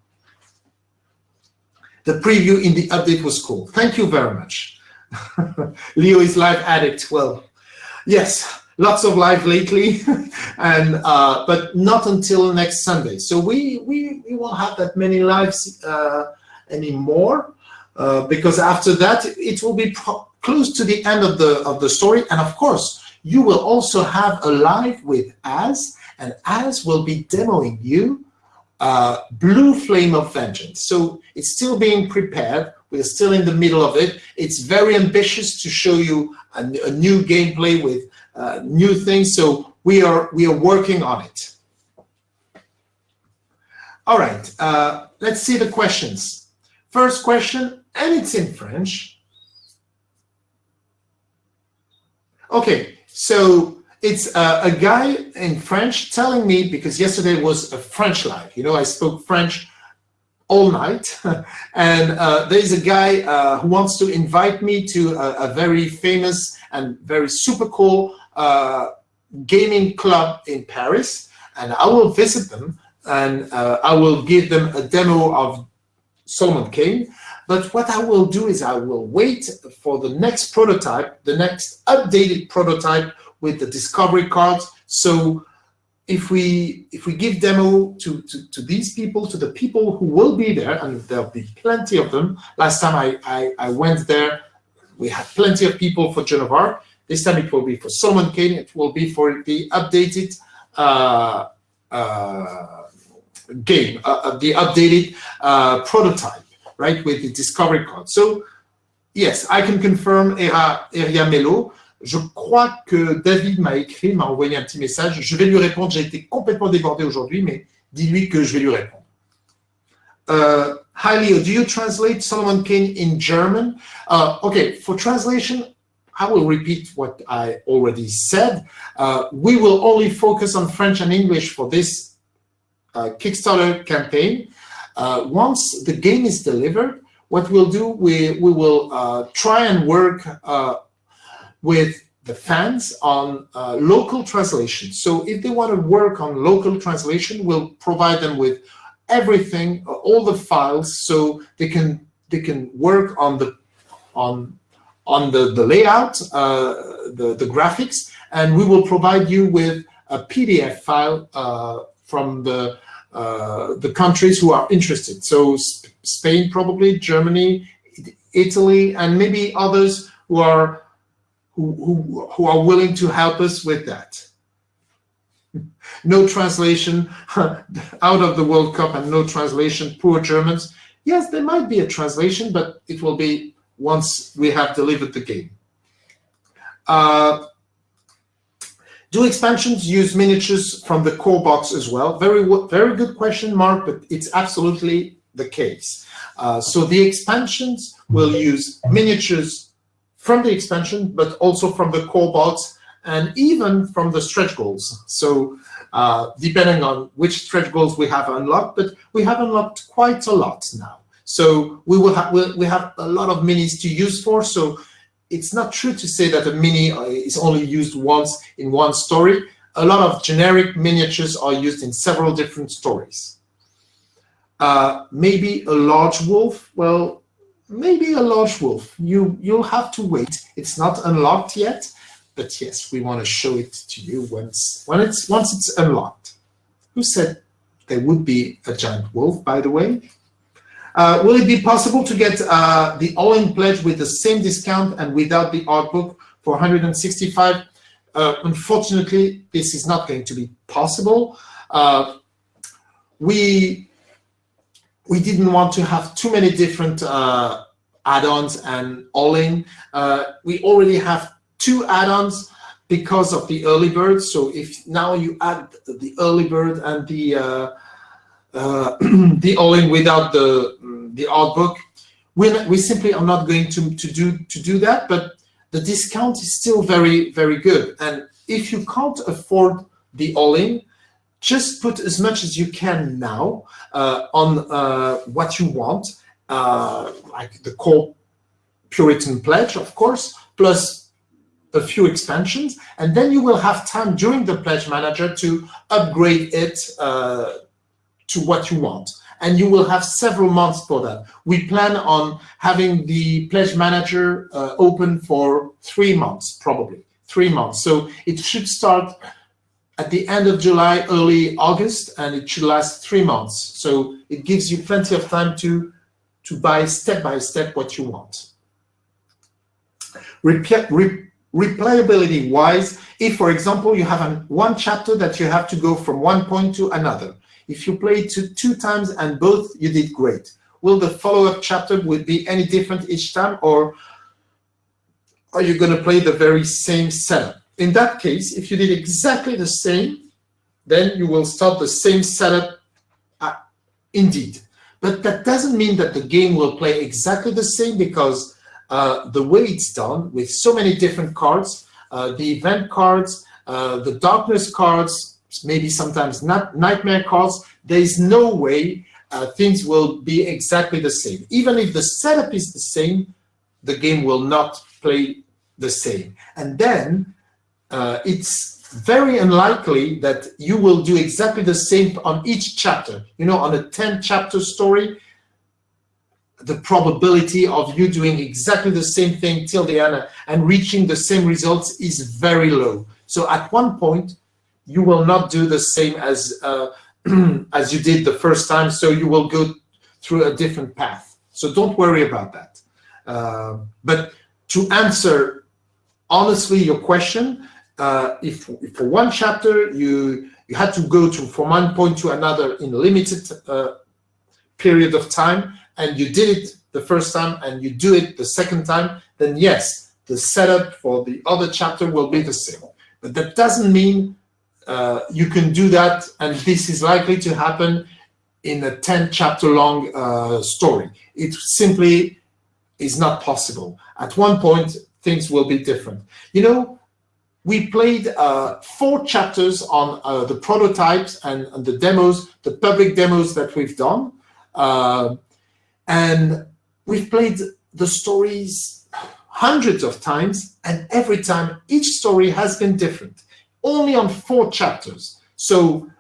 The preview in the update was cool. Thank you very much. Leo is live addict. Well, yes, lots of live lately, and uh, but not until next Sunday. So we we, we won't have that many lives uh, anymore uh, because after that it will be close to the end of the of the story, and of course you will also have a live with Az, and Az will be demoing you uh, Blue Flame of Vengeance. So it's still being prepared. We're still in the middle of it. It's very ambitious to show you a, a new gameplay with uh, new things. So we are we are working on it. All right, uh, let's see the questions. First question, and it's in French. Okay, so it's uh, a guy in French telling me, because yesterday was a French live, you know, I spoke French all night. and uh, there's a guy uh, who wants to invite me to a, a, very famous and very super cool uh, gaming club in Paris. And I will visit them and uh, I will give them a demo of Solomon Kane. But what I will do is I will wait for the next prototype, the next updated prototype with the discovery cards. So if we if we give demo to, to, to these people, to the people who will be there, and there'll be plenty of them. Last time I, I, I went there, we had plenty of people for Joan of Arc. This time it will be for Solomon Kane. It will be for the updated uh, uh, game, uh, uh the updated uh, prototype right, with the discovery code. So, yes, I can confirm Area Melo. Je crois que David m'a écrit, m'a envoyé un petit message. Je vais lui répondre. J'ai été complètement débordé aujourd'hui, mais dis-lui que je vais lui répondre. Uh, hi Leo, do you translate Solomon Kane in German? Uh, okay, for translation, I will repeat what I already said. Uh, we will only focus on French and English for this uh, Kickstarter campaign. Uh, once the game is delivered, what we'll do, we, we will uh, try and work uh, with the fans on uh, local translation. So if they want to work on local translation, we'll provide them with everything, uh, all the files, so they can they can work on the on on the the layout, uh, the the graphics, and we will provide you with a PDF file from the uh, the countries who are interested. So Sp Spain, probably Germany, Italy, and maybe others who are who, who, are willing to help us with that. no translation out of the World Cup and no translation, poor Germans. Yes, there might be a translation, but it will be once we have delivered the game. Uh, do expansions use miniatures from the core box as well? Very, very good question, Mark, but it's absolutely the case. Uh, so the expansions will use miniatures from the expansion, but also from the core box and even from the stretch goals. So uh, depending on which stretch goals we have unlocked, but we have unlocked quite a lot now. So we will have we have a lot of minis to use for. So it's not true to say that a mini uh, is only used once in one story. A lot of generic miniatures are used in several different stories. Uh, maybe a large wolf. Well, maybe a large wolf. You you'll have to wait. It's not unlocked yet, but yes, we want to show it to you once when it's once it's unlocked. Who said there would be a giant wolf? By the way, uh, will it be possible to get uh, the all-in pledge with the same discount and without the art book for 165? Uh, unfortunately, this is not going to be possible. Uh, we we didn't want to have too many different uh, add-ons and all-in. Uh, we already have two add-ons because of the early bird. So if now you add the early bird and the the all-in without the the art book. We we simply are not going to to do to do that, but the discount is still very very good. And if you can't afford the all-in, just put as much as you can now uh, on uh, what you want, uh, like the core Puritan pledge, of course, plus a few expansions, and then you will have time during the pledge manager to upgrade it uh, to what you want and you will have several months for that. We plan on having the pledge manager uh, open for three months, probably three months. So it should start at the end of July, early August, and it should last three months. So it gives you plenty of time to, to buy step by step what you want. replayability wise, if for example you have an, one chapter that you have to go from one point to another, if you play two, two times and both you did great, will the follow-up chapter would be any different each time or are you going to play the very same setup? In that case, if you did exactly the same, then you will start the same setup uh, indeed. But that doesn't mean that the game will play exactly the same because uh, the way it's done with so many different cards, uh, the event cards, uh, the darkness cards, maybe sometimes not nightmare cards, there is no way uh, things will be exactly the same. Even if the setup is the same, the game will not play the same. And then uh, it's very unlikely that you will do exactly the same on each chapter. You know, on a 10 chapter story, the probability of you doing exactly the same thing till the end and reaching the same results is very low. So at one point, you will not do the same as uh, as you did the first time. So you will go through a different path. So don't worry about that. Uh, but to answer honestly your question, uh, if, if, for one chapter you you had to go to from one point to another in a limited uh, period of time, and you did it the first time and you do it the second time, then yes, the setup for the other chapter will be the same. But that doesn't mean uh, you can do that, and this is likely to happen in a 10 chapter long uh, story. It simply is not possible. At one point, things will be different. You know, we played uh, four chapters on uh, the prototypes and, and, the demos, the public demos that we've done. Uh, and we've played the stories hundreds of times, and every time each story has been different only on four chapters. So,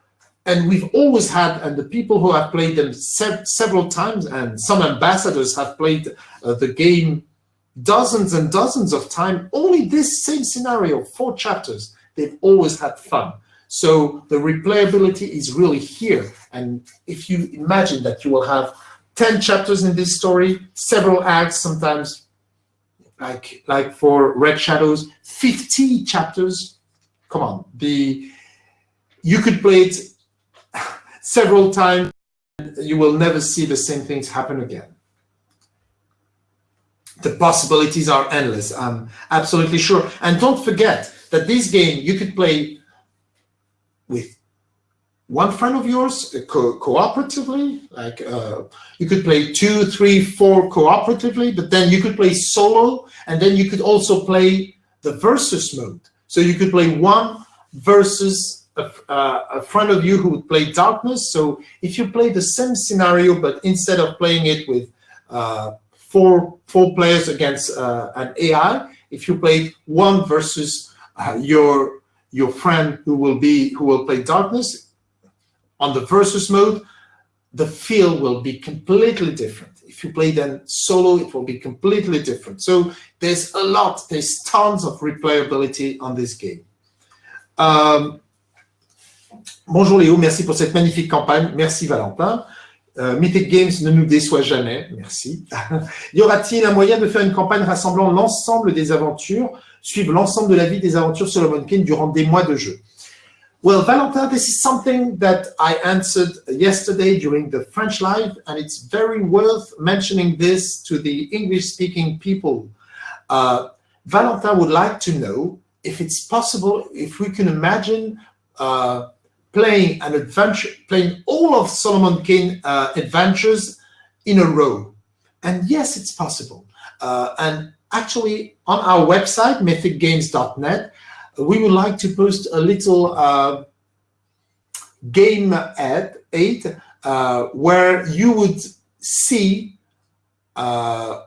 and we've always had, and the people who have played them se several times, and some ambassadors have played uh, the game dozens and dozens of times, only this same scenario, four chapters, they've always had fun. So the replayability is really here. And if you imagine that you will have 10 chapters in this story, several acts, sometimes like, like for Red Shadows, 50 chapters, come on, the you could play it several times. You will never see the same things happen again. The possibilities are endless. I'm absolutely sure. And don't forget that this game you could play with one friend of yours uh, co cooperatively. Like uh, you could play two, three, four cooperatively, but then you could play solo, and then you could also play the versus mode. So you could play one versus a, uh, a friend of you who would play darkness. So if you play the same scenario, but instead of playing it with uh, four four players against uh, an AI, if you play one versus uh, your your friend who will be who will play darkness, on the versus mode, the feel will be completely different. If you play then solo, it will be completely different. So there's a lot, there's tons of replayability on this game. Um, bonjour Léo, merci pour cette magnifique campagne. Merci Valentin. Euh, Mythic Games ne nous déçoit jamais, merci. y aura-t-il un moyen de faire une campagne rassemblant l'ensemble des aventures, suivre l'ensemble de la vie des aventures Solomon King durant des mois de jeu? Well, Valentin, this is something that I answered yesterday during the French Live, and it's very worth mentioning this to the English-speaking people. Uh, Valentin would like to know if it's possible, if we can imagine uh, playing an adventure, playing all of Solomon Kane uh, adventures in a row. And yes, it's possible. Uh, and actually, on our website, mythicgames.net, we would like to post a little uh, game ad aid uh, where you would see uh,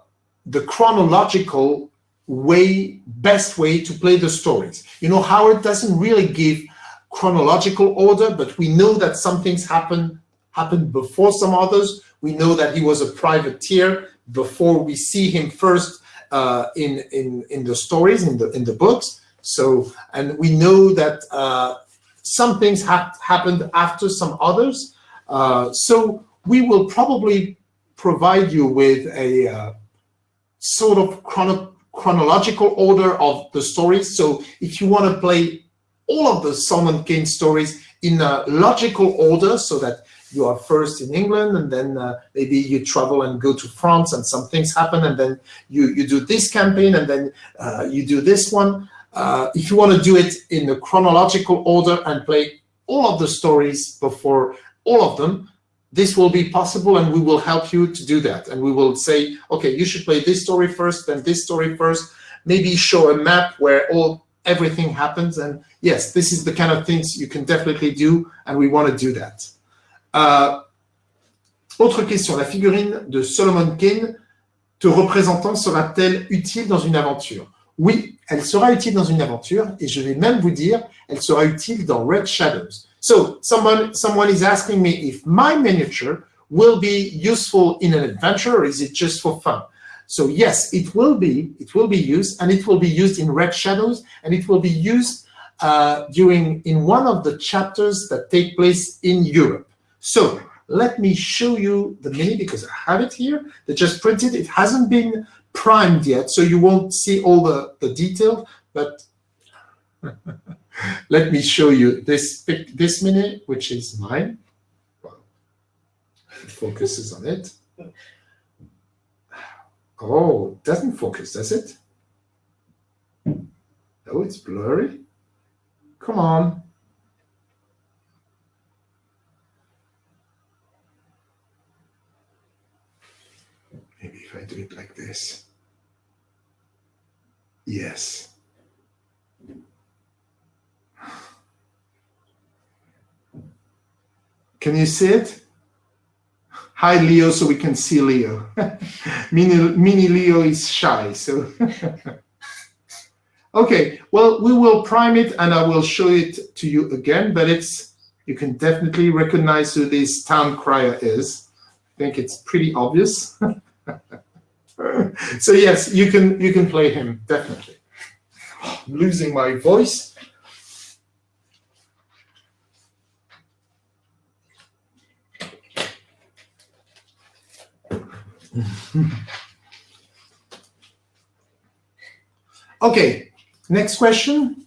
the chronological way, best way to play the stories. You know, Howard doesn't really give chronological order, but we know that some things happen happened before some others. We know that he was a privateer before we see him first uh, in in in the stories in the in the books. So, and we know that uh, some things have happened after some others. Uh, so we will probably provide you with a uh, sort of chrono chronological order of the stories. So if you want to play all of the Solomon Kane stories in a logical order so that you are first in England and then uh, maybe you travel and go to France and some things happen and then you, you do this campaign and then uh, you do this one. Uh, if you want to do it in a chronological order and play all of the stories before all of them, this will be possible and we will help you to do that. And we will say, okay, you should play this story first, then this story first, maybe show a map where all everything happens. And yes, this is the kind of things you can definitely do and we want to do that. Uh, autre question, la figurine de Solomon Kane te représentant sera-t-elle utile dans une aventure Oui, elle sera utile dans une aventure et je vais même vous dire, elle sera utile dans Red Shadows. So someone, someone is asking me if my miniature will be useful in an adventure or is it just for fun? So yes, it will be, it will be used and it will be used in Red Shadows and it will be used uh, during, in one of the chapters that take place in Europe. So let me show you the mini because I have it here. They just printed. It hasn't been primed yet, so you won't see all the, the detail, but let me show you this this mini, which is mine. Well, it focuses on it. Oh, doesn't focus, does it? Oh, it's blurry. Come on. Maybe if I do it like this. Yes. Can you see it? Hi, Leo, so we can see Leo. mini, mini Leo is shy, so. okay, well, we will prime it and I will show it to you again, but it's, you can definitely recognize who this town crier is. I think it's pretty obvious. so yes, you can you can play him definitely. I'm losing my voice. okay, next question.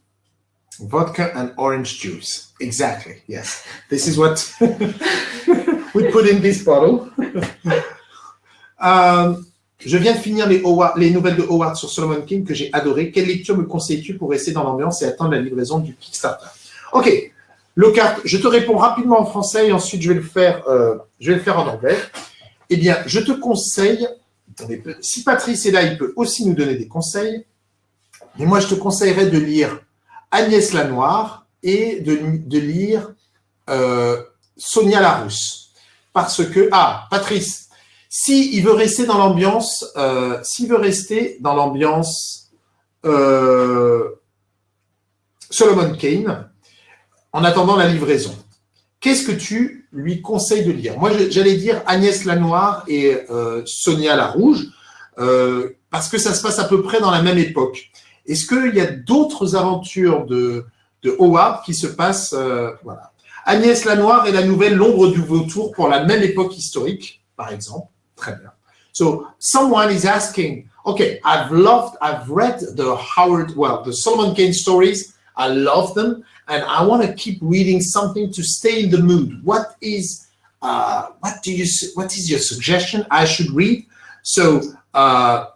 Vodka and orange juice. Exactly. Yes. This is what we put in this bottle. Euh, je viens de finir les nouvelles de Howard sur Solomon King que j'ai adoré. Quelle lecture me conseilles-tu pour rester dans l'ambiance et attendre la livraison du Kickstarter? Ok. Lockhart, je te réponds rapidement en français et ensuite je vais le faire, euh, je vais le faire en anglais. Eh bien, je te conseille, si Patrice est là, il peut aussi nous donner des conseils. Mais moi, je te conseillerais de lire Agnès Lanoire et de, lire euh, Sonia Larousse. Parce que, ah, Patrice, s'il veut rester dans l'ambiance, euh, veut rester dans l'ambiance euh, Solomon Kane, en attendant la livraison, qu'est-ce que tu lui conseilles de lire? Moi, j'allais dire Agnès Lanoire et euh, Sonia Larouge, euh, parce que ça se passe à peu près dans la même époque. Est-ce qu'il y a d'autres aventures de, Howard qui se passent euh, voilà. Agnès Lanoire et la nouvelle L'ombre du vautour pour la même époque historique, par exemple. Très bien. So, someone is asking, okay, I've loved, I've read the Howard, well, the Solomon Kane stories. I love them. And I want to keep reading something to stay in the mood. What is, uh, what do you, what is your suggestion I should read? So, uh,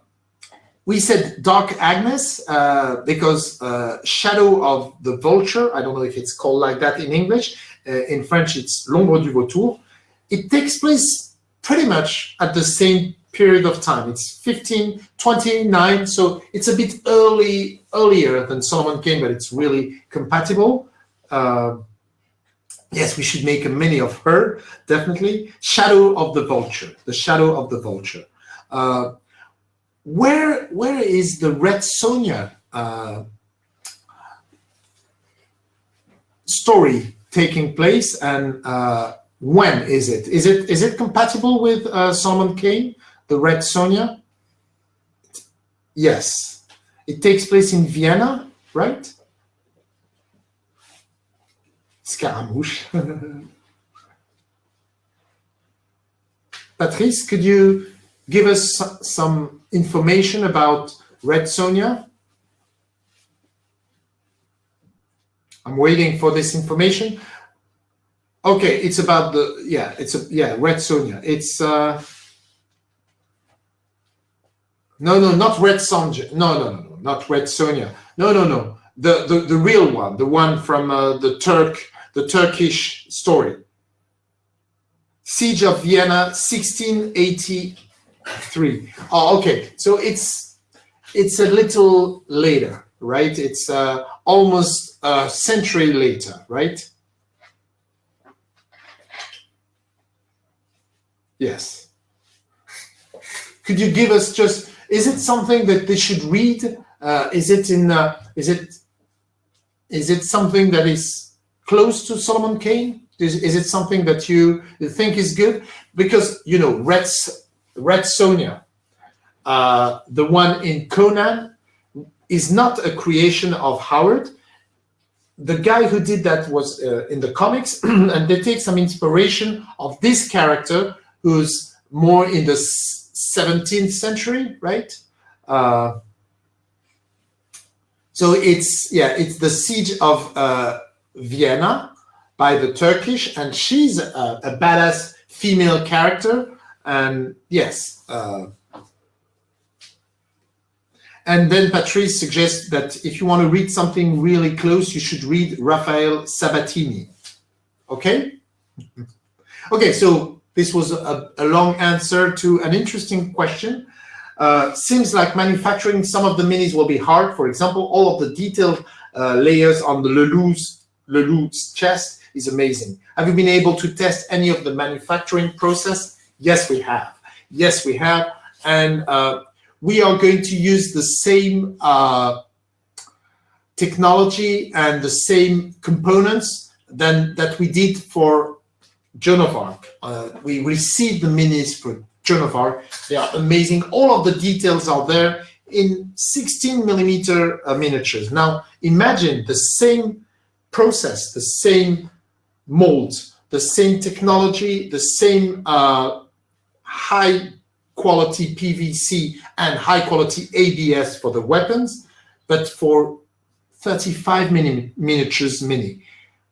we said Dark Agnes uh, because uh, Shadow of the Vulture, I don't know if it's called like that in English. Uh, in French, it's L'ombre du vautour. It takes place pretty much at the same period of time. It's 1529, so it's a bit early, earlier than Solomon Kane, but it's really compatible. Uh, yes, we should make a mini of her, definitely. Shadow of the Vulture, the Shadow of the Vulture. Uh, where where is the Red Sonja uh, story taking place, and uh, when is it? Is it is it compatible with uh, Solomon Kane, the Red Sonja? Yes, it takes place in Vienna, right? Scaramouche. Patrice, could you give us some information about Red Sonja? I'm waiting for this information. Okay, it's about the yeah, it's a yeah, Red Sonja. It's uh no, no, not Red Sonja. No, no, no, no, not Red Sonja. No, no, no. The the, the real one, the one from uh, the Turk, the Turkish story. Siege of Vienna, 1683. Oh, okay. So it's it's a little later, right? It's uh, almost a century later, right? Yes. Could you give us just? Is it something that they should read? Uh, is it in? Uh, is it? Is it something that is close to Solomon Kane? Is, is it something that you, think is good? Because you know, Red Red Sonia, uh, the one in Conan, is not a creation of Howard. The guy who did that was uh, in the comics, and they take some inspiration of this character who's more in the 17th century, right? Uh, so it's yeah, it's the siege of uh, Vienna by the Turkish, and she's a, a badass female character, and yes. Uh, and then Patrice suggests that if you want to read something really close, you should read Rafael Sabatini. Okay? Okay, so this was a, a long answer to an interesting question. Uh, seems like manufacturing some of the minis will be hard. For example, all of the detailed uh, layers on the Le Loup's, Lelou's chest is amazing. Have you been able to test any of the manufacturing process? Yes, we have. Yes, we have. And uh, we are going to use the same uh, technology and the same components than that we did for Joan of Arc. Uh, we received the minis for Joan of Arc. They are amazing. All of the details are there in 16 millimeter uh, miniatures. Now, imagine the same process, the same mold, the same technology, the same uh, high quality PVC and high quality ABS for the weapons, but for 35 mini miniatures mini.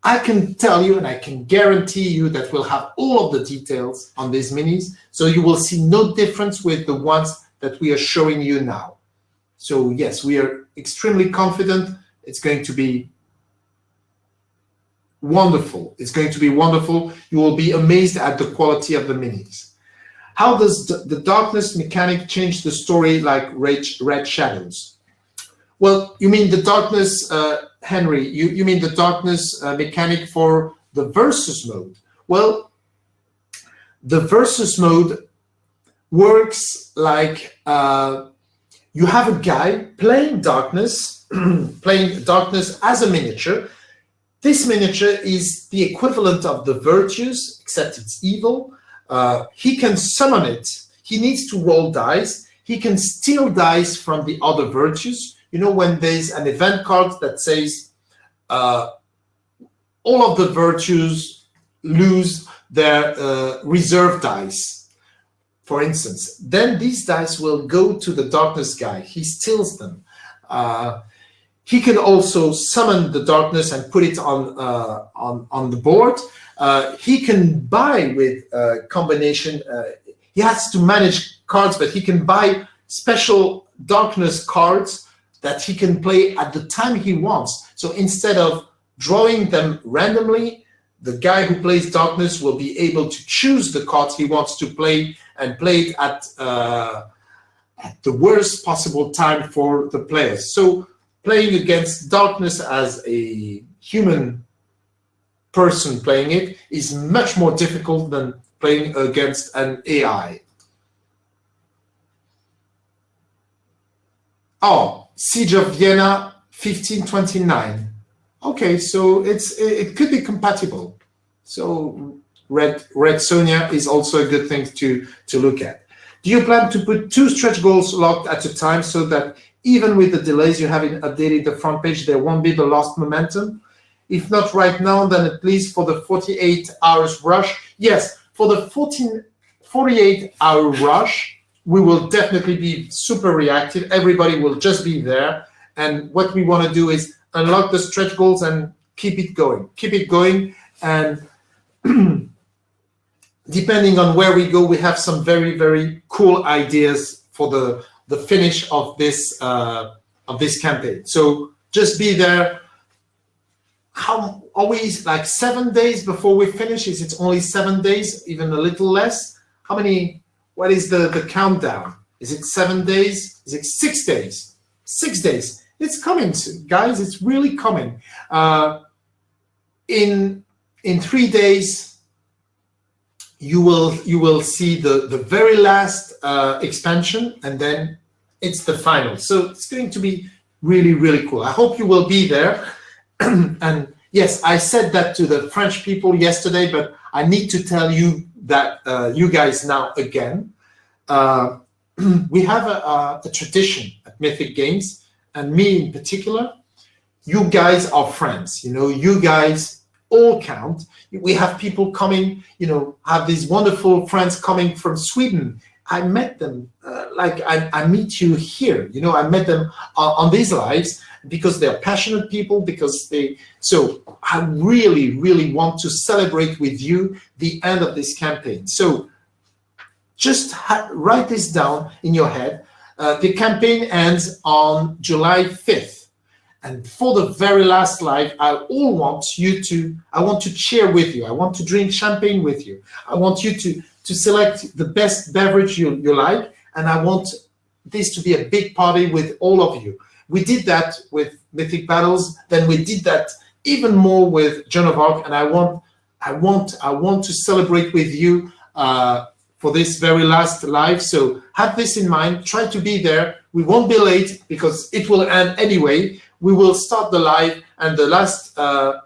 I can tell you and I can guarantee you that we'll have all of the details on these minis, so you will see no difference with the ones that we are showing you now. So yes, we are extremely confident it's going to be wonderful. It's going to be wonderful. You will be amazed at the quality of the minis. How does the darkness mechanic change the story like Red, Red Shadows? Well, you mean the darkness, uh, Henry, you, you mean the darkness uh, mechanic for the versus mode? Well, the versus mode works like uh, you have a guy playing darkness, playing darkness as a miniature, this miniature is the equivalent of the virtues, except it's evil. Uh, he can summon it. He needs to roll dice. He can steal dice from the other virtues. You know, when there's an event card that says uh, all of the virtues lose their uh, reserve dice, for instance, then these dice will go to the darkness guy. He steals them. Uh, he can also summon the darkness and put it on uh, on on the board. Uh, he can buy with uh, combination. Uh, he has to manage cards, but he can buy special darkness cards that he can play at the time he wants. So instead of drawing them randomly, the guy who plays darkness will be able to choose the cards he wants to play and play it at, uh, at the worst possible time for the players. So playing against darkness as a human person playing it is much more difficult than playing against an AI. Oh, Siege of Vienna 1529. Okay, so it's it could be compatible. So Red Red Sonia is also a good thing to to look at. Do you plan to put two stretch goals locked at a time so that even with the delays you have in updating the front page, there won't be the lost momentum. If not right now, then at least for the 48 hours rush. Yes, for the 14, 48 hour rush, we will definitely be super reactive. Everybody will just be there. And what we want to do is unlock the stretch goals and keep it going. Keep it going. And depending on where we go, we have some very, very cool ideas for the the finish of this uh, of this campaign. So just be there. How always like seven days before we finish? Is it only seven days, even a little less? How many? What is the the countdown? Is it seven days? Is it six days? Six days. It's coming, guys. It's really coming. Uh, in in three days, you will you will see the the very last uh, expansion and then it's the final so it's going to be really really cool i hope you will be there and yes i said that to the french people yesterday but i need to tell you that uh, you guys now again uh, we have a, a, a tradition at mythic games and me in particular you guys are friends you know you guys all count. We have people coming, you know, have these wonderful friends coming from Sweden. I met them uh, like I, I, meet you here, you know, I met them uh, on these lives because they're passionate people, because they, so I really, really want to celebrate with you the end of this campaign. So just write this down in your head. Uh, the campaign ends on July 5th. And for the very last live, I all want you to, I want to cheer with you. I want to drink champagne with you. I want you to, to select the best beverage you, you like. And I want this to be a big party with all of you. We did that with Mythic Battles. Then we did that even more with Joan of Arc. And I want, I want, I want to celebrate with you uh, for this very last live. So have this in mind. Try to be there. We won't be late because it will end anyway we will start the live and the last, uh,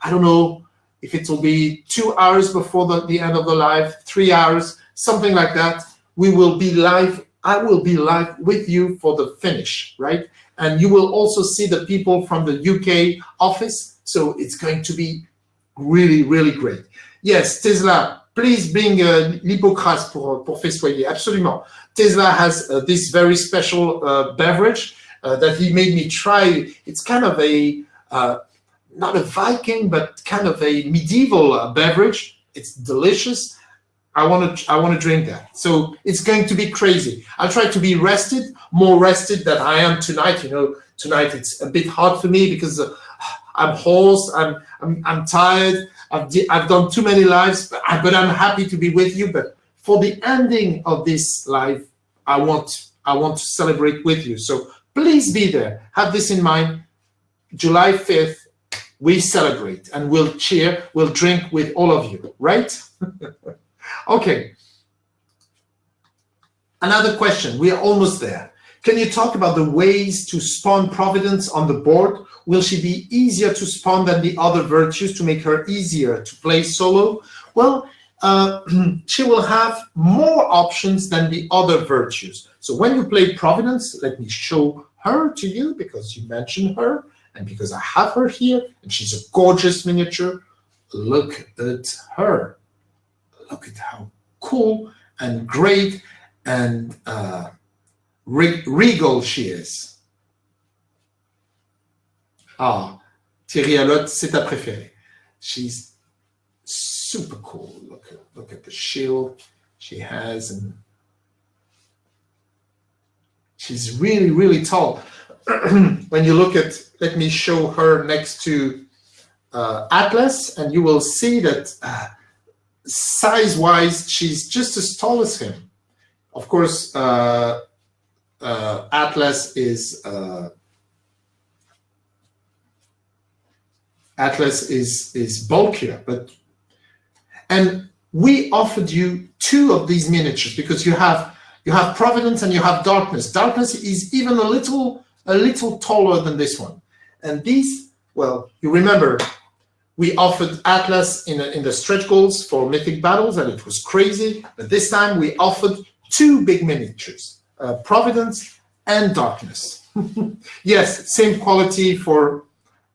I don't know if it will be two hours before the, the end of the live, three hours, something like that. We will be live. I will be live with you for the finish, right? And you will also see the people from the UK office. So it's going to be really, really great. Yes, Tesla, please bring uh, l'hypocrase pour, pour festoyer. Absolument. Tesla has uh, this very special uh, beverage uh, that he made me try. It's kind of a uh, not a Viking, but kind of a medieval uh, beverage. It's delicious. I want to I want to drink that. So it's going to be crazy. I'll try to be rested, more rested than I am tonight. You know, tonight it's a bit hard for me because uh, I'm hoarse. I'm I'm I'm tired. I've I've done too many lives, but, I, but I'm happy to be with you. But for the ending of this live, I want I want to celebrate with you. So please be there. Have this in mind. July 5th, we celebrate and we'll cheer, we'll drink with all of you, right? okay. Another question. We are almost there. Can you talk about the ways to spawn Providence on the board? Will she be easier to spawn than the other virtues to make her easier to play solo? Well, uh, she will have more options than the other virtues. So when you play Providence, let me show her to you because you mentioned her and because I have her here and she's a gorgeous miniature. Look at her. Look at how cool and great and uh, regal she is. Ah, Thierry Alotte, c'est ta préférée. She's super cool. Look at, look at the shield she has and she's really, really tall. when you look at, let me show her next to uh, Atlas, and you will see that uh, size-wise, she's just as tall as him. Of course, uh, uh Atlas is uh, Atlas is is bulkier, but and we offered you two of these miniatures because you have you have Providence and you have Darkness. Darkness is even a little a little taller than this one. And these, well, you remember we offered Atlas in, in the stretch goals for Mythic Battles and it was crazy. But this time we offered two big miniatures, uh, Providence and Darkness. yes, same quality for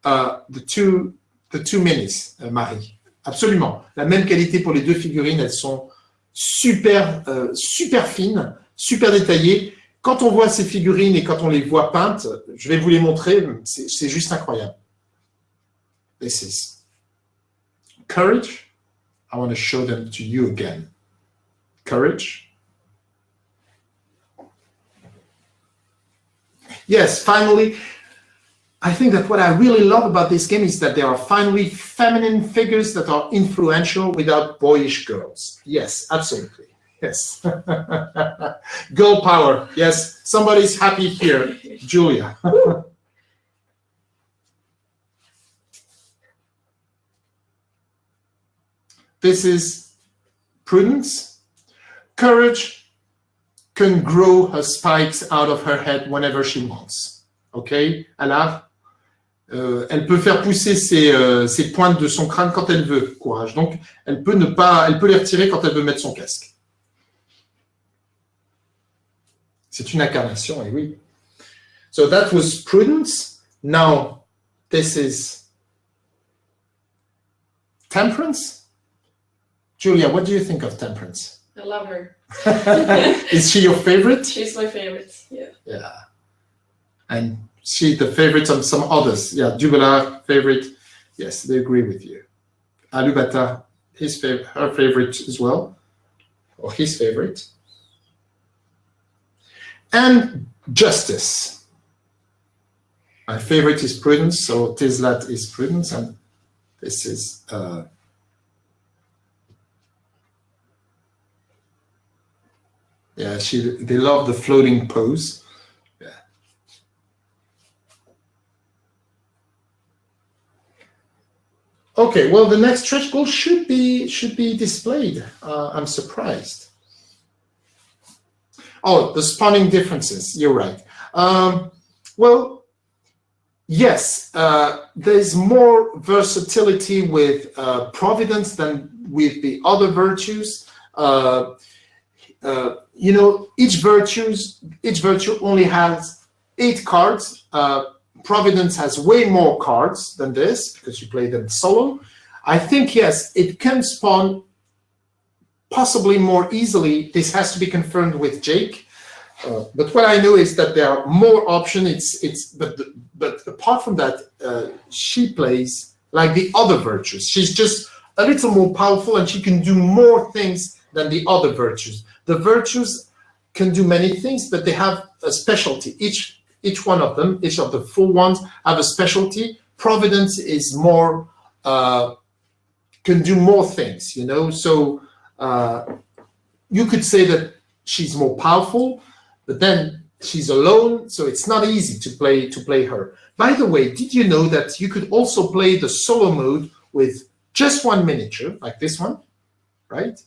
uh, the two the two minis, uh, Marie. Absolument. La même qualité pour les deux figurines. Elles sont super, euh, super fines, super détaillées. Quand on voit ces figurines et quand on les voit peintes, je vais vous les montrer, c'est juste incroyable. This is courage. I want to show them to you again. Courage. Yes, finally, I think that what I really love about this game is that there are finally feminine figures that are influential without boyish girls. Yes, absolutely. Yes. Girl power. Yes. Somebody's happy here. Julia. this is prudence. Courage can grow her spikes out of her head whenever she wants. Okay, Alors, euh, elle peut faire pousser ses, euh, ses pointes de son crâne quand elle veut. Courage. Donc, elle peut ne pas, elle peut les retirer quand elle veut mettre son casque. C'est une incarnation, et oui. So that was prudence. Now, this is temperance. Julia, what do you think of temperance? I love her. is she your favorite? She's my favorite, yeah. Yeah. And she the favorite of some others. Yeah, Dubala, favorite. Yes, they agree with you. Alubata, his favorite, her favorite as well, or his favorite and justice. My favorite is prudence, so Tislat is prudence, and this is uh, yeah. She they love the floating pose. Yeah. Okay, well, the next stretch goal should be should be displayed. Uh, I'm surprised. Oh, the spawning differences. You're right. Um, well, yes, uh, there's more versatility with uh, Providence than with the other virtues. Uh, uh you know, each virtues, each virtue only has eight cards. Uh, Providence has way more cards than this because you play them solo. I think, yes, it can spawn possibly more easily. This has to be confirmed with Jake. Uh, but what I know is that there are more options. It's it's but but apart from that, uh, she plays like the other virtues. She's just a little more powerful and she can do more things than the other virtues. The virtues can do many things, but they have a specialty. Each each one of them, each of the four ones have a specialty. Providence is more uh, can do more things, you know. So uh, you could say that she's more powerful, but then she's alone, so it's not easy to play to play her. By the way, did you know that you could also play the solo mode with just one miniature, like this one, right?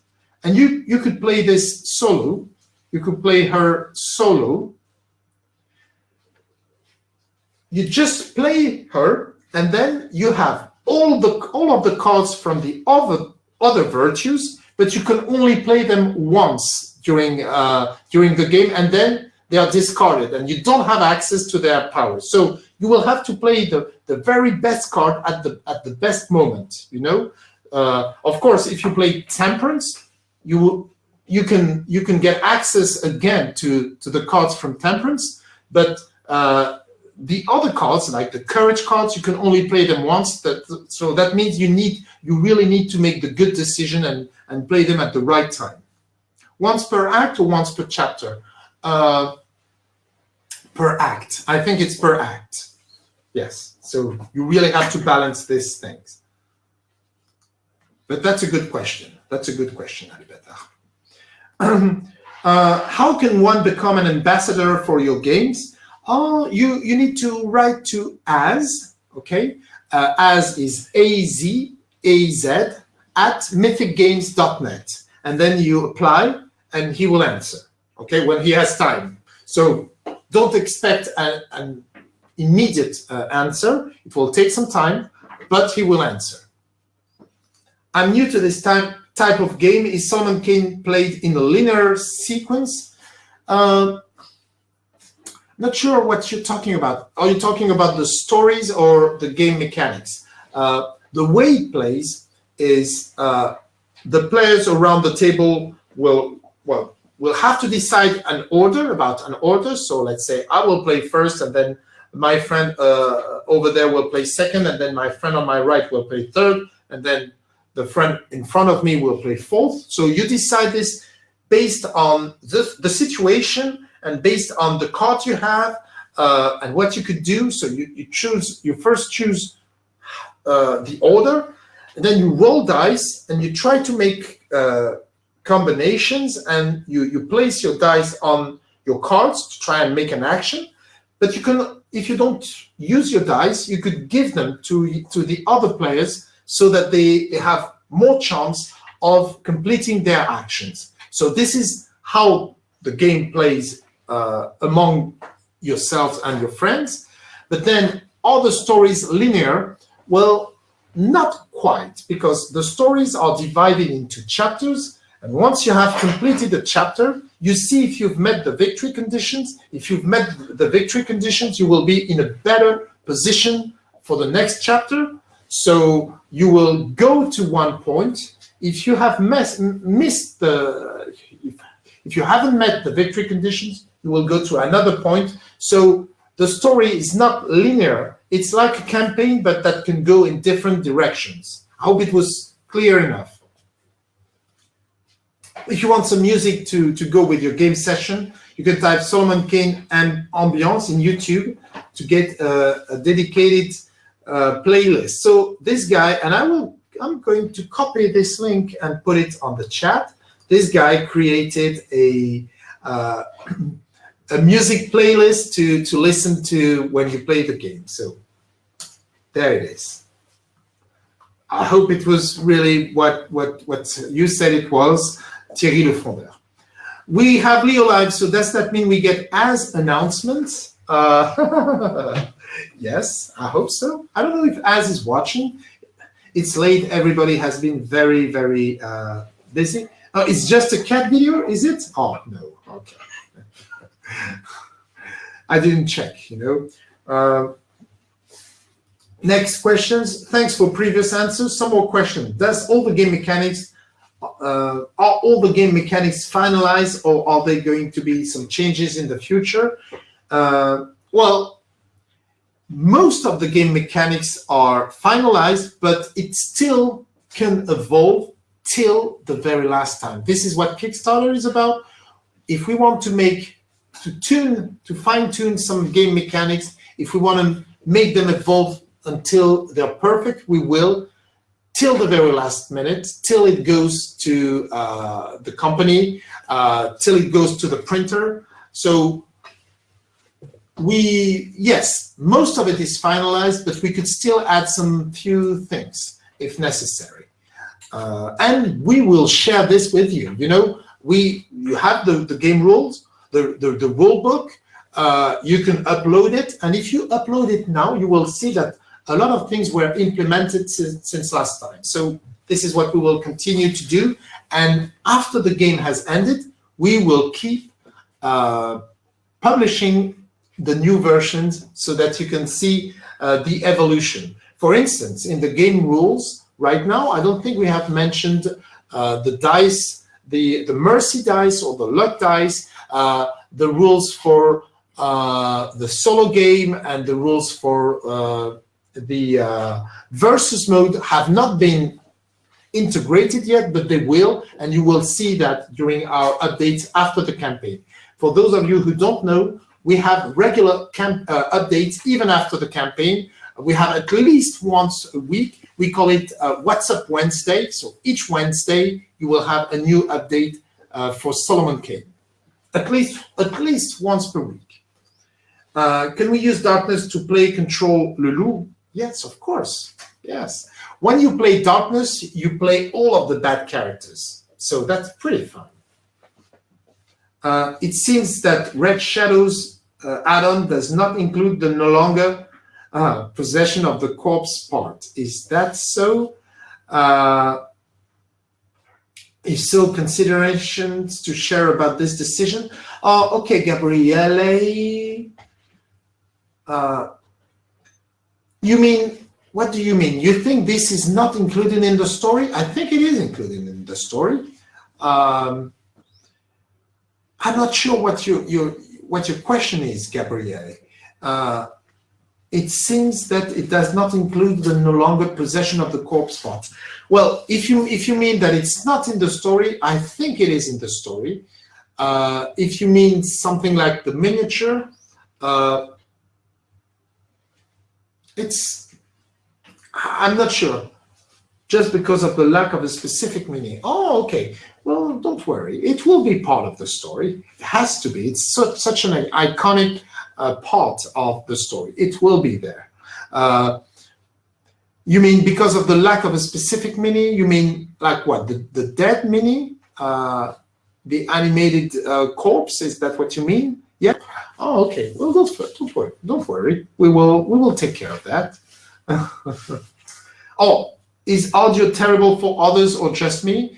And you, you could play this solo, you could play her solo. You just play her, and then you have all the all of the cards from the other other virtues, but you can only play them once during uh, during the game, and then they are discarded, and you don't have access to their powers. So you will have to play the the very best card at the at the best moment. You know, uh, of course, if you play Temperance, you you can you can get access again to to the cards from Temperance, but uh, the other cards, like the Courage cards, you can only play them once. That so that means you need you really need to make the good decision and and play them at the right time. Once per act or once per chapter. Uh, per act. I think it's per act. Yes. So you really have to balance these things. But that's a good question. That's a good question, Alberta. uh, how can one become an ambassador for your games? Oh, you, you need to write to Az, okay? Uh, Az is A-Z-A-Z at mythicgames.net. And then you apply and he will answer, okay, when he has time. So don't expect a, an immediate uh, answer. It will take some time, but he will answer. I'm new to this time, type of game. Is Solomon Kane played in a linear sequence? Uh, not sure what you're talking about. Are you talking about the stories or the game mechanics? Uh, the way it plays is uh, the players around the table will, well, will have to decide an order about an order. So let's say I will play first and then my friend uh, over there will play second and then my friend on my right will play third and then the friend in front of me will play fourth. So you decide this based on the, the situation and based on the card you have uh, and what you could do. So you, you choose, you first choose uh, the order, and then you roll dice and you try to make uh, combinations and you, you place your dice on your cards to try and make an action. But you can, if you don't use your dice, you could give them to, to the other players so that they, have more chance of completing their actions. So this is how the game plays uh, among yourselves and your friends. But then are the stories linear? Well, not quite, because the stories are divided into chapters. And once you have completed a chapter, you see if you've met the victory conditions. If you've met the victory conditions, you will be in a better position for the next chapter. So you will go to one point. If you have missed the, if, if you haven't met the victory conditions, you will go to another point. So the story is not linear. It's like a campaign, but that can go in different directions. I hope it was clear enough. If you want some music to, to go with your game session, you can type Solomon Kane and Ambiance in YouTube to get a dedicated uh, playlist. So this guy, and I will, I'm going to copy this link and put it on the chat. This guy created a uh, a music playlist to to listen to when you play the game. So there it is. I hope it was really what what what you said it was, Thierry Lefondeur. We have Leo Live, so does that mean we get Az announcements? Uh, yes, I hope so. I don't know if Az is watching. It's late. Everybody has been very, very uh, busy. Oh, it's just a cat video, is it? Oh, no. Okay. I didn't check, you know. Uh, next questions. Thanks for previous answers. Some more questions. Does all the game mechanics uh, are all the game mechanics finalized or are there going to be some changes in the future? Uh, well, most of the game mechanics are finalized, but it still can evolve till the very last time. This is what Kickstarter is about. If we want to make, to tune, to fine tune some game mechanics, if we want to make them evolve until they're perfect, we will, till the very last minute, till it goes to uh, the company, uh, till it goes to the printer. So we, yes, most of it is finalized, but we could still add some few things if necessary. Uh, and we will share this with you. You know, we you have the, the game rules, the, the, the rule book, uh, you can upload it. And if you upload it now, you will see that a lot of things were implemented since, since last time. So this is what we will continue to do. And after the game has ended, we will keep uh, publishing the new versions so that you can see uh, the evolution. For instance, in the game rules, right now, I don't think we have mentioned uh, the dice, the, the mercy dice or the luck dice, uh, the rules for uh, the solo game and the rules for uh, the uh, versus mode have not been integrated yet, but they will, and you will see that during our updates after the campaign. For those of you who don't know, we have regular camp, uh, updates even after the campaign. We have at least once a week. We call it uh, What's Up Wednesday. So each Wednesday, you will have a new update uh, for Solomon Kane. At least, at least once per week. Uh, can we use darkness to play control Lulu? Yes, of course. Yes. When you play darkness, you play all of the bad characters. So that's pretty fun. Uh, it seems that Red Shadows uh, add-on does not include the N'Longa uh, possession of the corpse part. Is that so? Uh, if so, considerations to share about this decision? Oh, okay, Gabriele. Uh, you mean, what do you mean? You think this is not included in the story? I think it is included in the story. Um, I'm not sure what your, your, what your question is, Gabriele. Uh, it seems that it does not include the N'Longa possession of the corpse part. Well, if you if you mean that it's not in the story, I think it is in the story. Uh, if you mean something like the miniature, uh, it's, I'm not sure, just because of the lack of a specific meaning. Oh, okay. Well, don't worry. It will be part of the story. It has to be. It's such, such an iconic uh, part of the story. It will be there. Uh, you mean because of the lack of a specific mini? You mean like what? The, the dead mini? Uh, the animated uh, corpse? Is that what you mean? Yeah. Oh, okay. Well, don't, don't worry. Don't worry. We will we will take care of that. oh, is audio terrible for others or just me?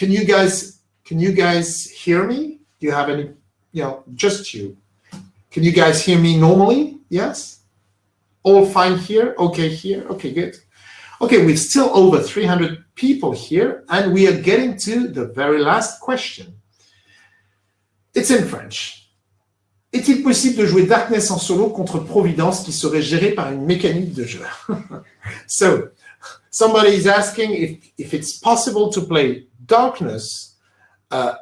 Can you guys can you guys hear me? Do you have any? You know, just you. Can you guys hear me normally? Yes. All fine here. Okay, here. Okay, good. Okay, we're still over 300 people here, and we are getting to the very last question. It's in French. Est-il possible de jouer Darkness en solo contre Providence qui serait géré par une mécanique de jeu So, somebody is asking if, if it's possible to play Darkness uh,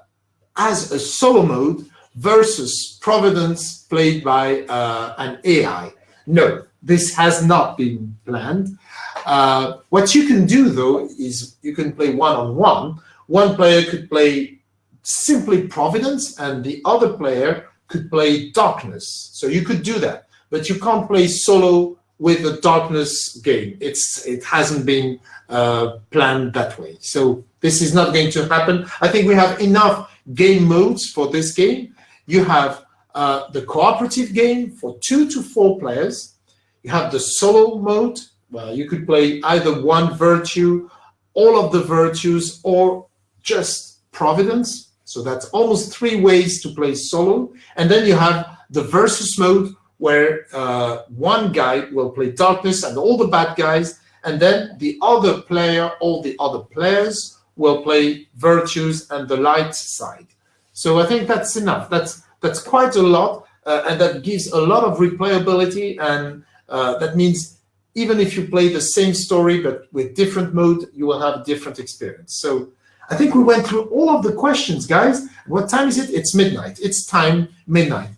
as a solo mode versus Providence played by uh, an AI. No, this has not been planned. Uh, what you can do, though, is you can play one-on-one. -on -one. One player could play simply Providence, and the other player could play darkness. So you could do that, but you can't play solo with a darkness game. It's It hasn't been uh, planned that way. So this is not going to happen. I think we have enough game modes for this game. You have uh, the cooperative game for two to four players. You have the solo mode. Well, you could play either one virtue, all of the virtues, or just Providence so that's almost three ways to play solo. And then you have the versus mode where uh, one guy will play darkness and all the bad guys, and then the other player, all the other players will play virtues and the light side. So I think that's enough. That's that's quite a lot, uh, and that gives a lot of replayability, and uh, that means even if you play the same story but with different mode, you will have a different experience. So I think we went through all of the questions, guys. What time is it? It's midnight. It's time midnight.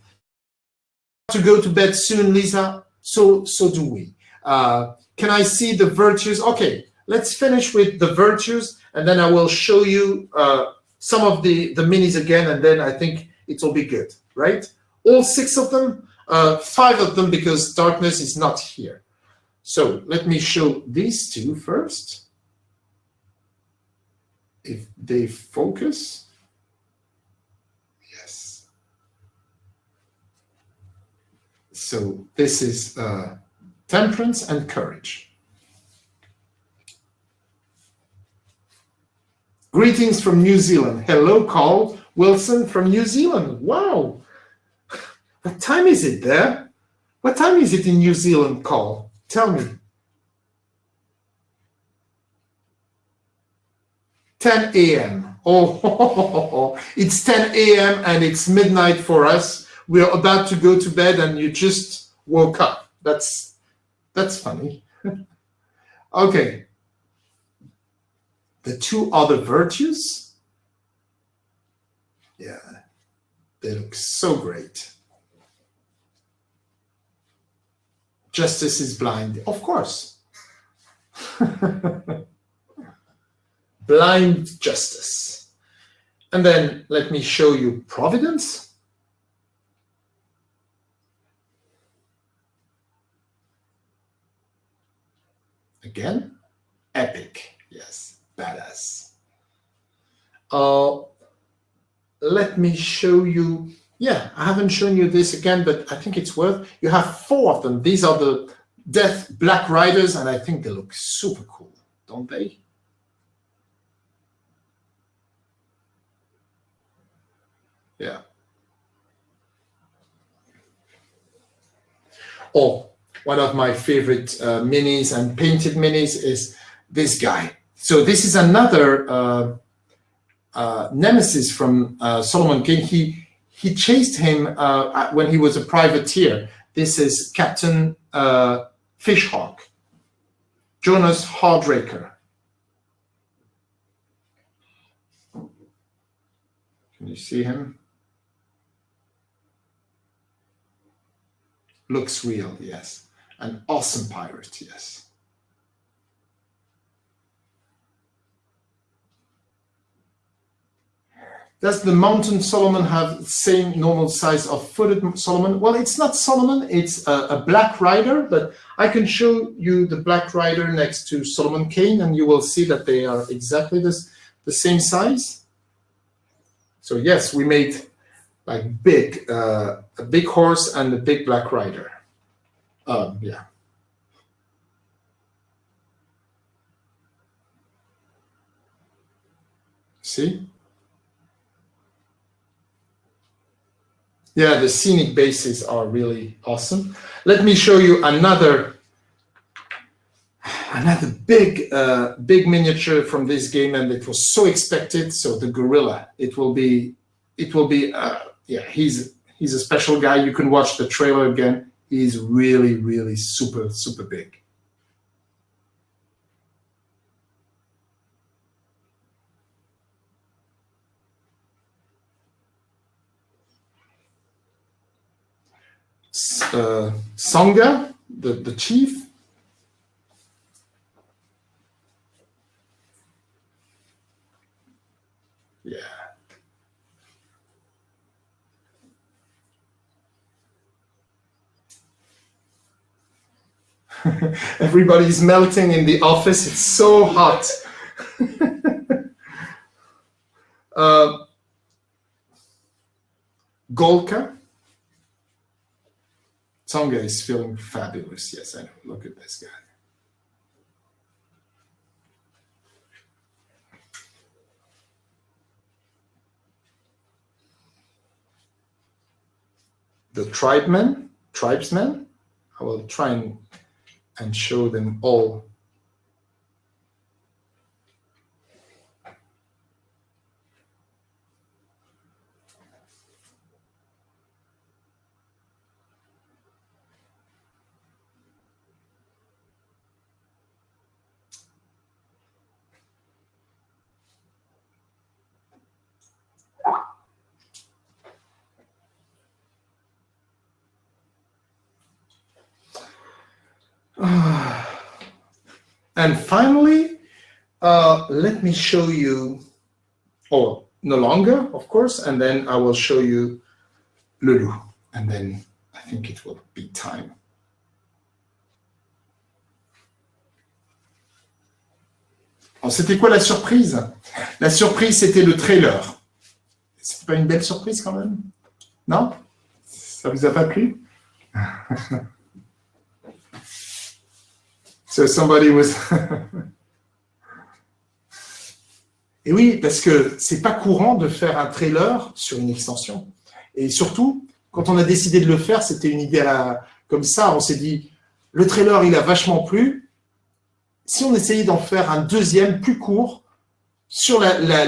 To go to bed soon, Lisa. So so do we. Uh, can I see the virtues? Okay, let's finish with the virtues, and then I will show you uh, some of the the minis again, and then I think it will be good, right? All six of them, uh, five of them because darkness is not here. So let me show these two first. If they focus, So this is uh, temperance and courage. Greetings from New Zealand. Hello, Carl Wilson from New Zealand. Wow. What time is it there? What time is it in New Zealand, Carl? Tell me. 10 a.m. Oh, it's 10 a.m. and it's midnight for us. We're about to go to bed and you just woke up. That's that's funny. okay. The two other virtues. Yeah, they look so great. Justice is blind, of course. blind justice. And then let me show you providence. Again, epic. Yes, badass. Uh, let me show you. Yeah, I haven't shown you this again, but I think it's worth. You have four of them. These are the Death Black Riders, and I think they look super cool, don't they? Yeah. Oh, one of my favorite uh, minis and painted minis is this guy. So this is another uh, uh, nemesis from uh, Solomon Kane. He he chased him uh, when he was a privateer. This is Captain uh, Fishhawk, Jonas Hardraker. Can you see him? Looks real, yes. An awesome pirate, yes. Does the mountain Solomon have the same normal size of footed Solomon? Well, it's not Solomon, it's a, a, Black Rider, but I can show you the Black Rider next to Solomon Kane and you will see that they are exactly this, the same size. So yes, we made like big, uh, a big horse and a big Black Rider. Um, yeah. See? Yeah, the scenic bases are really awesome. Let me show you another another big uh, big miniature from this game, and it was so expected. So the gorilla, it will be it will be uh, yeah. He's he's a special guy. You can watch the trailer again is really, really super, super big. Uh, Songa, the, the chief, yeah. Everybody's melting in the office. It's so hot. uh, Gulka. Tonga is feeling fabulous. Yes, I know. Look at this guy. The tribemen, tribesmen. I will try and and show them all. And finally, uh, let me show you, oh, N'Longa, of course, and then I will show you Lulu, and then I think it will be time. Alors, c'était quoi la surprise La surprise, c'était le trailer. C'était pas une belle surprise quand même Non Ça vous a pas plu So somebody was. Et oui, parce que c'est pas courant de faire un trailer sur une extension. Et surtout, quand on a décidé de le faire, c'était une idée comme ça. On s'est dit, le trailer, il a vachement plu. Si on essayait d'en faire un deuxième plus court sur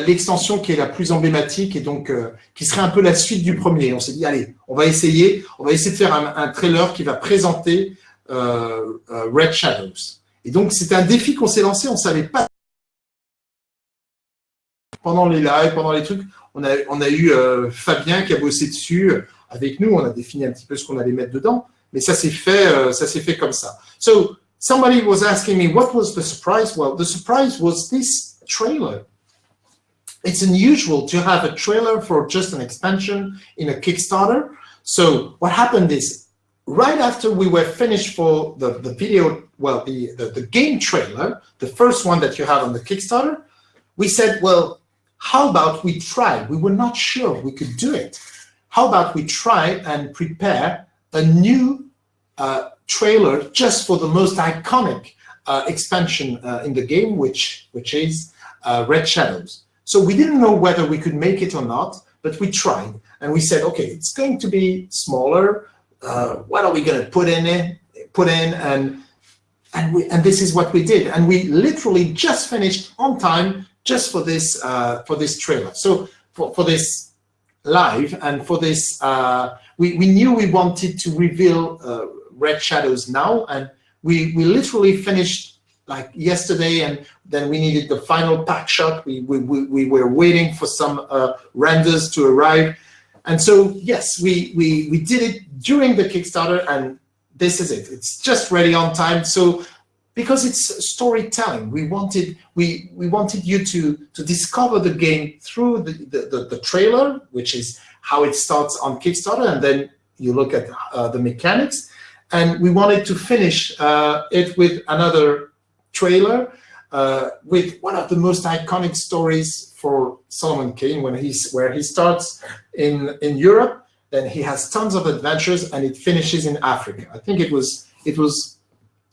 l'extension qui est la plus emblématique et donc euh, qui serait un peu la suite du premier, on s'est dit, allez, on va essayer, on va essayer de faire un, trailer qui va présenter Red Shadows. Et donc, c'était un défi qu'on s'est lancé, on ne savait pas. Pendant les lives, pendant les trucs, on a, eu euh, Fabien qui a bossé dessus avec nous, on a défini un petit peu ce qu'on allait mettre dedans, mais ça s'est fait, euh, ça s'est fait comme ça. So, somebody was asking me, what was the surprise? Well, the surprise was this trailer. It's unusual to have a trailer for just an expansion in a Kickstarter. So what happened is right after we were finished for the, the video, well, the, the, the, game trailer, the first one that you have on the Kickstarter, we said, well, how about we try? We were not sure we could do it. How about we try and prepare a new uh, trailer just for the most iconic uh, expansion uh, in the game, which, which is uh, Red Shadows. So we didn't know whether we could make it or not, but we tried. And we said, okay, it's going to be smaller, uh, what are we going to put in it, put in, and and we and this is what we did, and we literally just finished on time just for this uh, for this trailer. So for for this live and for this, uh, we we knew we wanted to reveal uh, Red Shadows now, and we we literally finished like yesterday, and then we needed the final pack shot. We we we, we were waiting for some uh, renders to arrive and so, yes, we, we, we did it during the Kickstarter and this is it. It's just ready on time. So because it's storytelling, we wanted, we, we wanted you to, to discover the game through the, the, the, the trailer, which is how it starts on Kickstarter. And then you look at uh, the mechanics. And we wanted to finish uh, it with another trailer uh, with one of the most iconic stories for Solomon Kane when he's where he starts in in Europe, then he has tons of adventures and it finishes in Africa. I think it was it was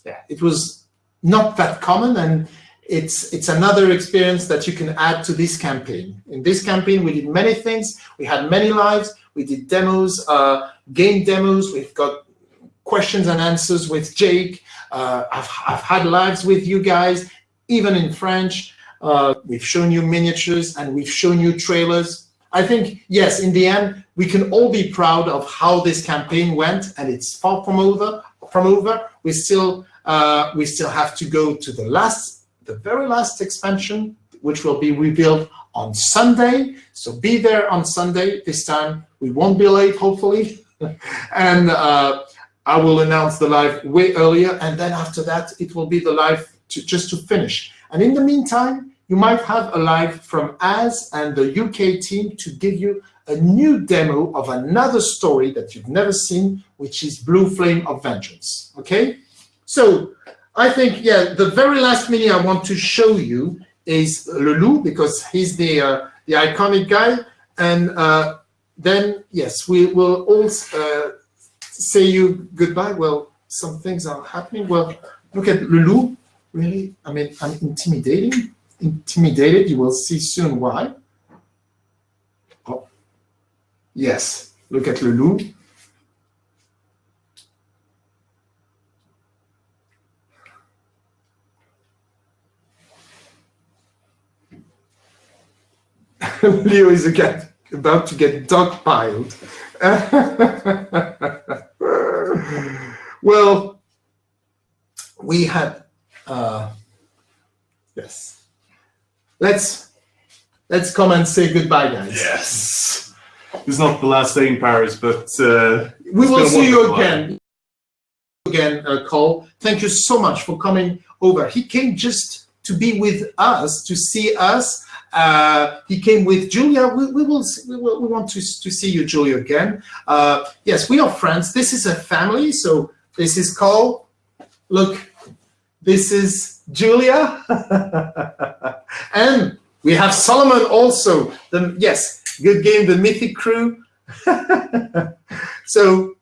yeah it was not that common and it's it's another experience that you can add to this campaign. In this campaign, we did many things. We had many lives. We did demos, uh, game demos. We've got questions and answers with Jake. Uh, I've, I've had lives with you guys even in French. Uh, we've shown you miniatures and we've shown you trailers. I think, yes, in the end, we can all be proud of how this campaign went and it's far from over. From over. We still, uh, we still have to go to the last, the very last expansion, which will be revealed on Sunday. So be there on Sunday. This time we won't be late, hopefully. and uh, I will announce the live way earlier. And then after that, it will be the live to, just to finish. And in the meantime, you might have a live from Az and the UK team to give you a new demo of another story that you've never seen, which is Blue Flame of Vengeance, okay? So I think, yeah, the very last mini I want to show you is Lulu, because he's the, uh, the iconic guy. And uh, then, yes, we will all uh, say you goodbye. Well, some things are happening. Well, look at Lulu really, I mean, I'm intimidating, intimidated. You will see soon why. Oh, yes, look at Lulu. Leo is again about to get dogpiled. well, we had uh, yes. Let's let's come and say goodbye, guys. Yes. It's not the last day in Paris, but uh, we will see you again. again, uh, Cole. Thank you so much for coming over. He came just to be with us, to see us. Uh, he came with Julia. We, we will. We, will, we want to to see you, Julia, again. Uh, yes, we are friends. This is a family. So this is Cole. Look, this is Julia, and we have Solomon also. The yes, good game. The Mythic Crew. so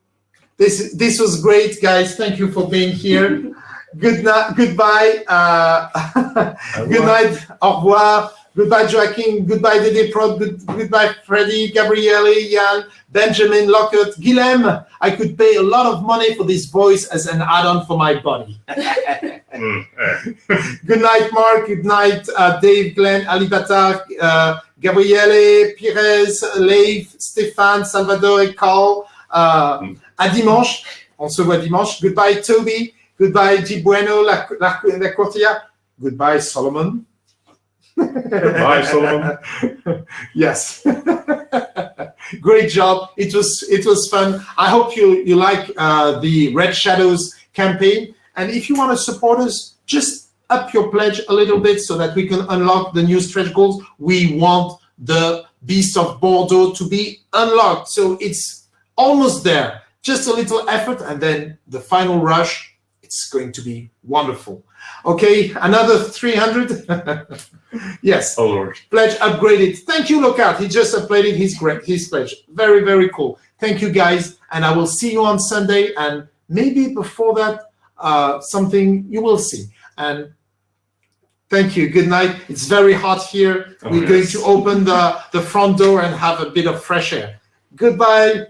this this was great, guys. Thank you for being here. Good night. Goodbye. Uh, good night. Au revoir. Goodbye, Joaquin. Goodbye, Dede Prod. Good, goodbye, Freddie, Gabriele, Jan, Benjamin, Lockett, Guilhem. I could pay a lot of money for this voice as an add-on for my body. Mm, eh. Good night, Mark. Good night, uh, Dave, Glenn, Ali Batar, uh, Gabriele, Pires, Leif, Stéphane, Salvador, Carl. Uh, Mm. à dimanche. On se voit dimanche. Goodbye, Toby. Goodbye, G. Bueno, la, la, la Cortia. Goodbye, Solomon. Bye, Solomon. yes. Great job. It was it was fun. I hope you you like uh, the Red Shadows campaign. And if you want to support us, just up your pledge a little bit so that we can unlock the new stretch goals. We want the Beast of Bordeaux to be unlocked. So it's almost there. Just a little effort, and then the final rush. It's going to be wonderful. Okay, another 300. yes Oh Lord. pledge upgraded. Thank you, Lockhart. He just upgraded his his pledge. Very, very cool. Thank you, guys. And I will see you on Sunday. And maybe before that, uh, something you will see. And thank you. Good night. It's very hot here. Oh, We're going to open the, the front door and have a bit of fresh air. Goodbye.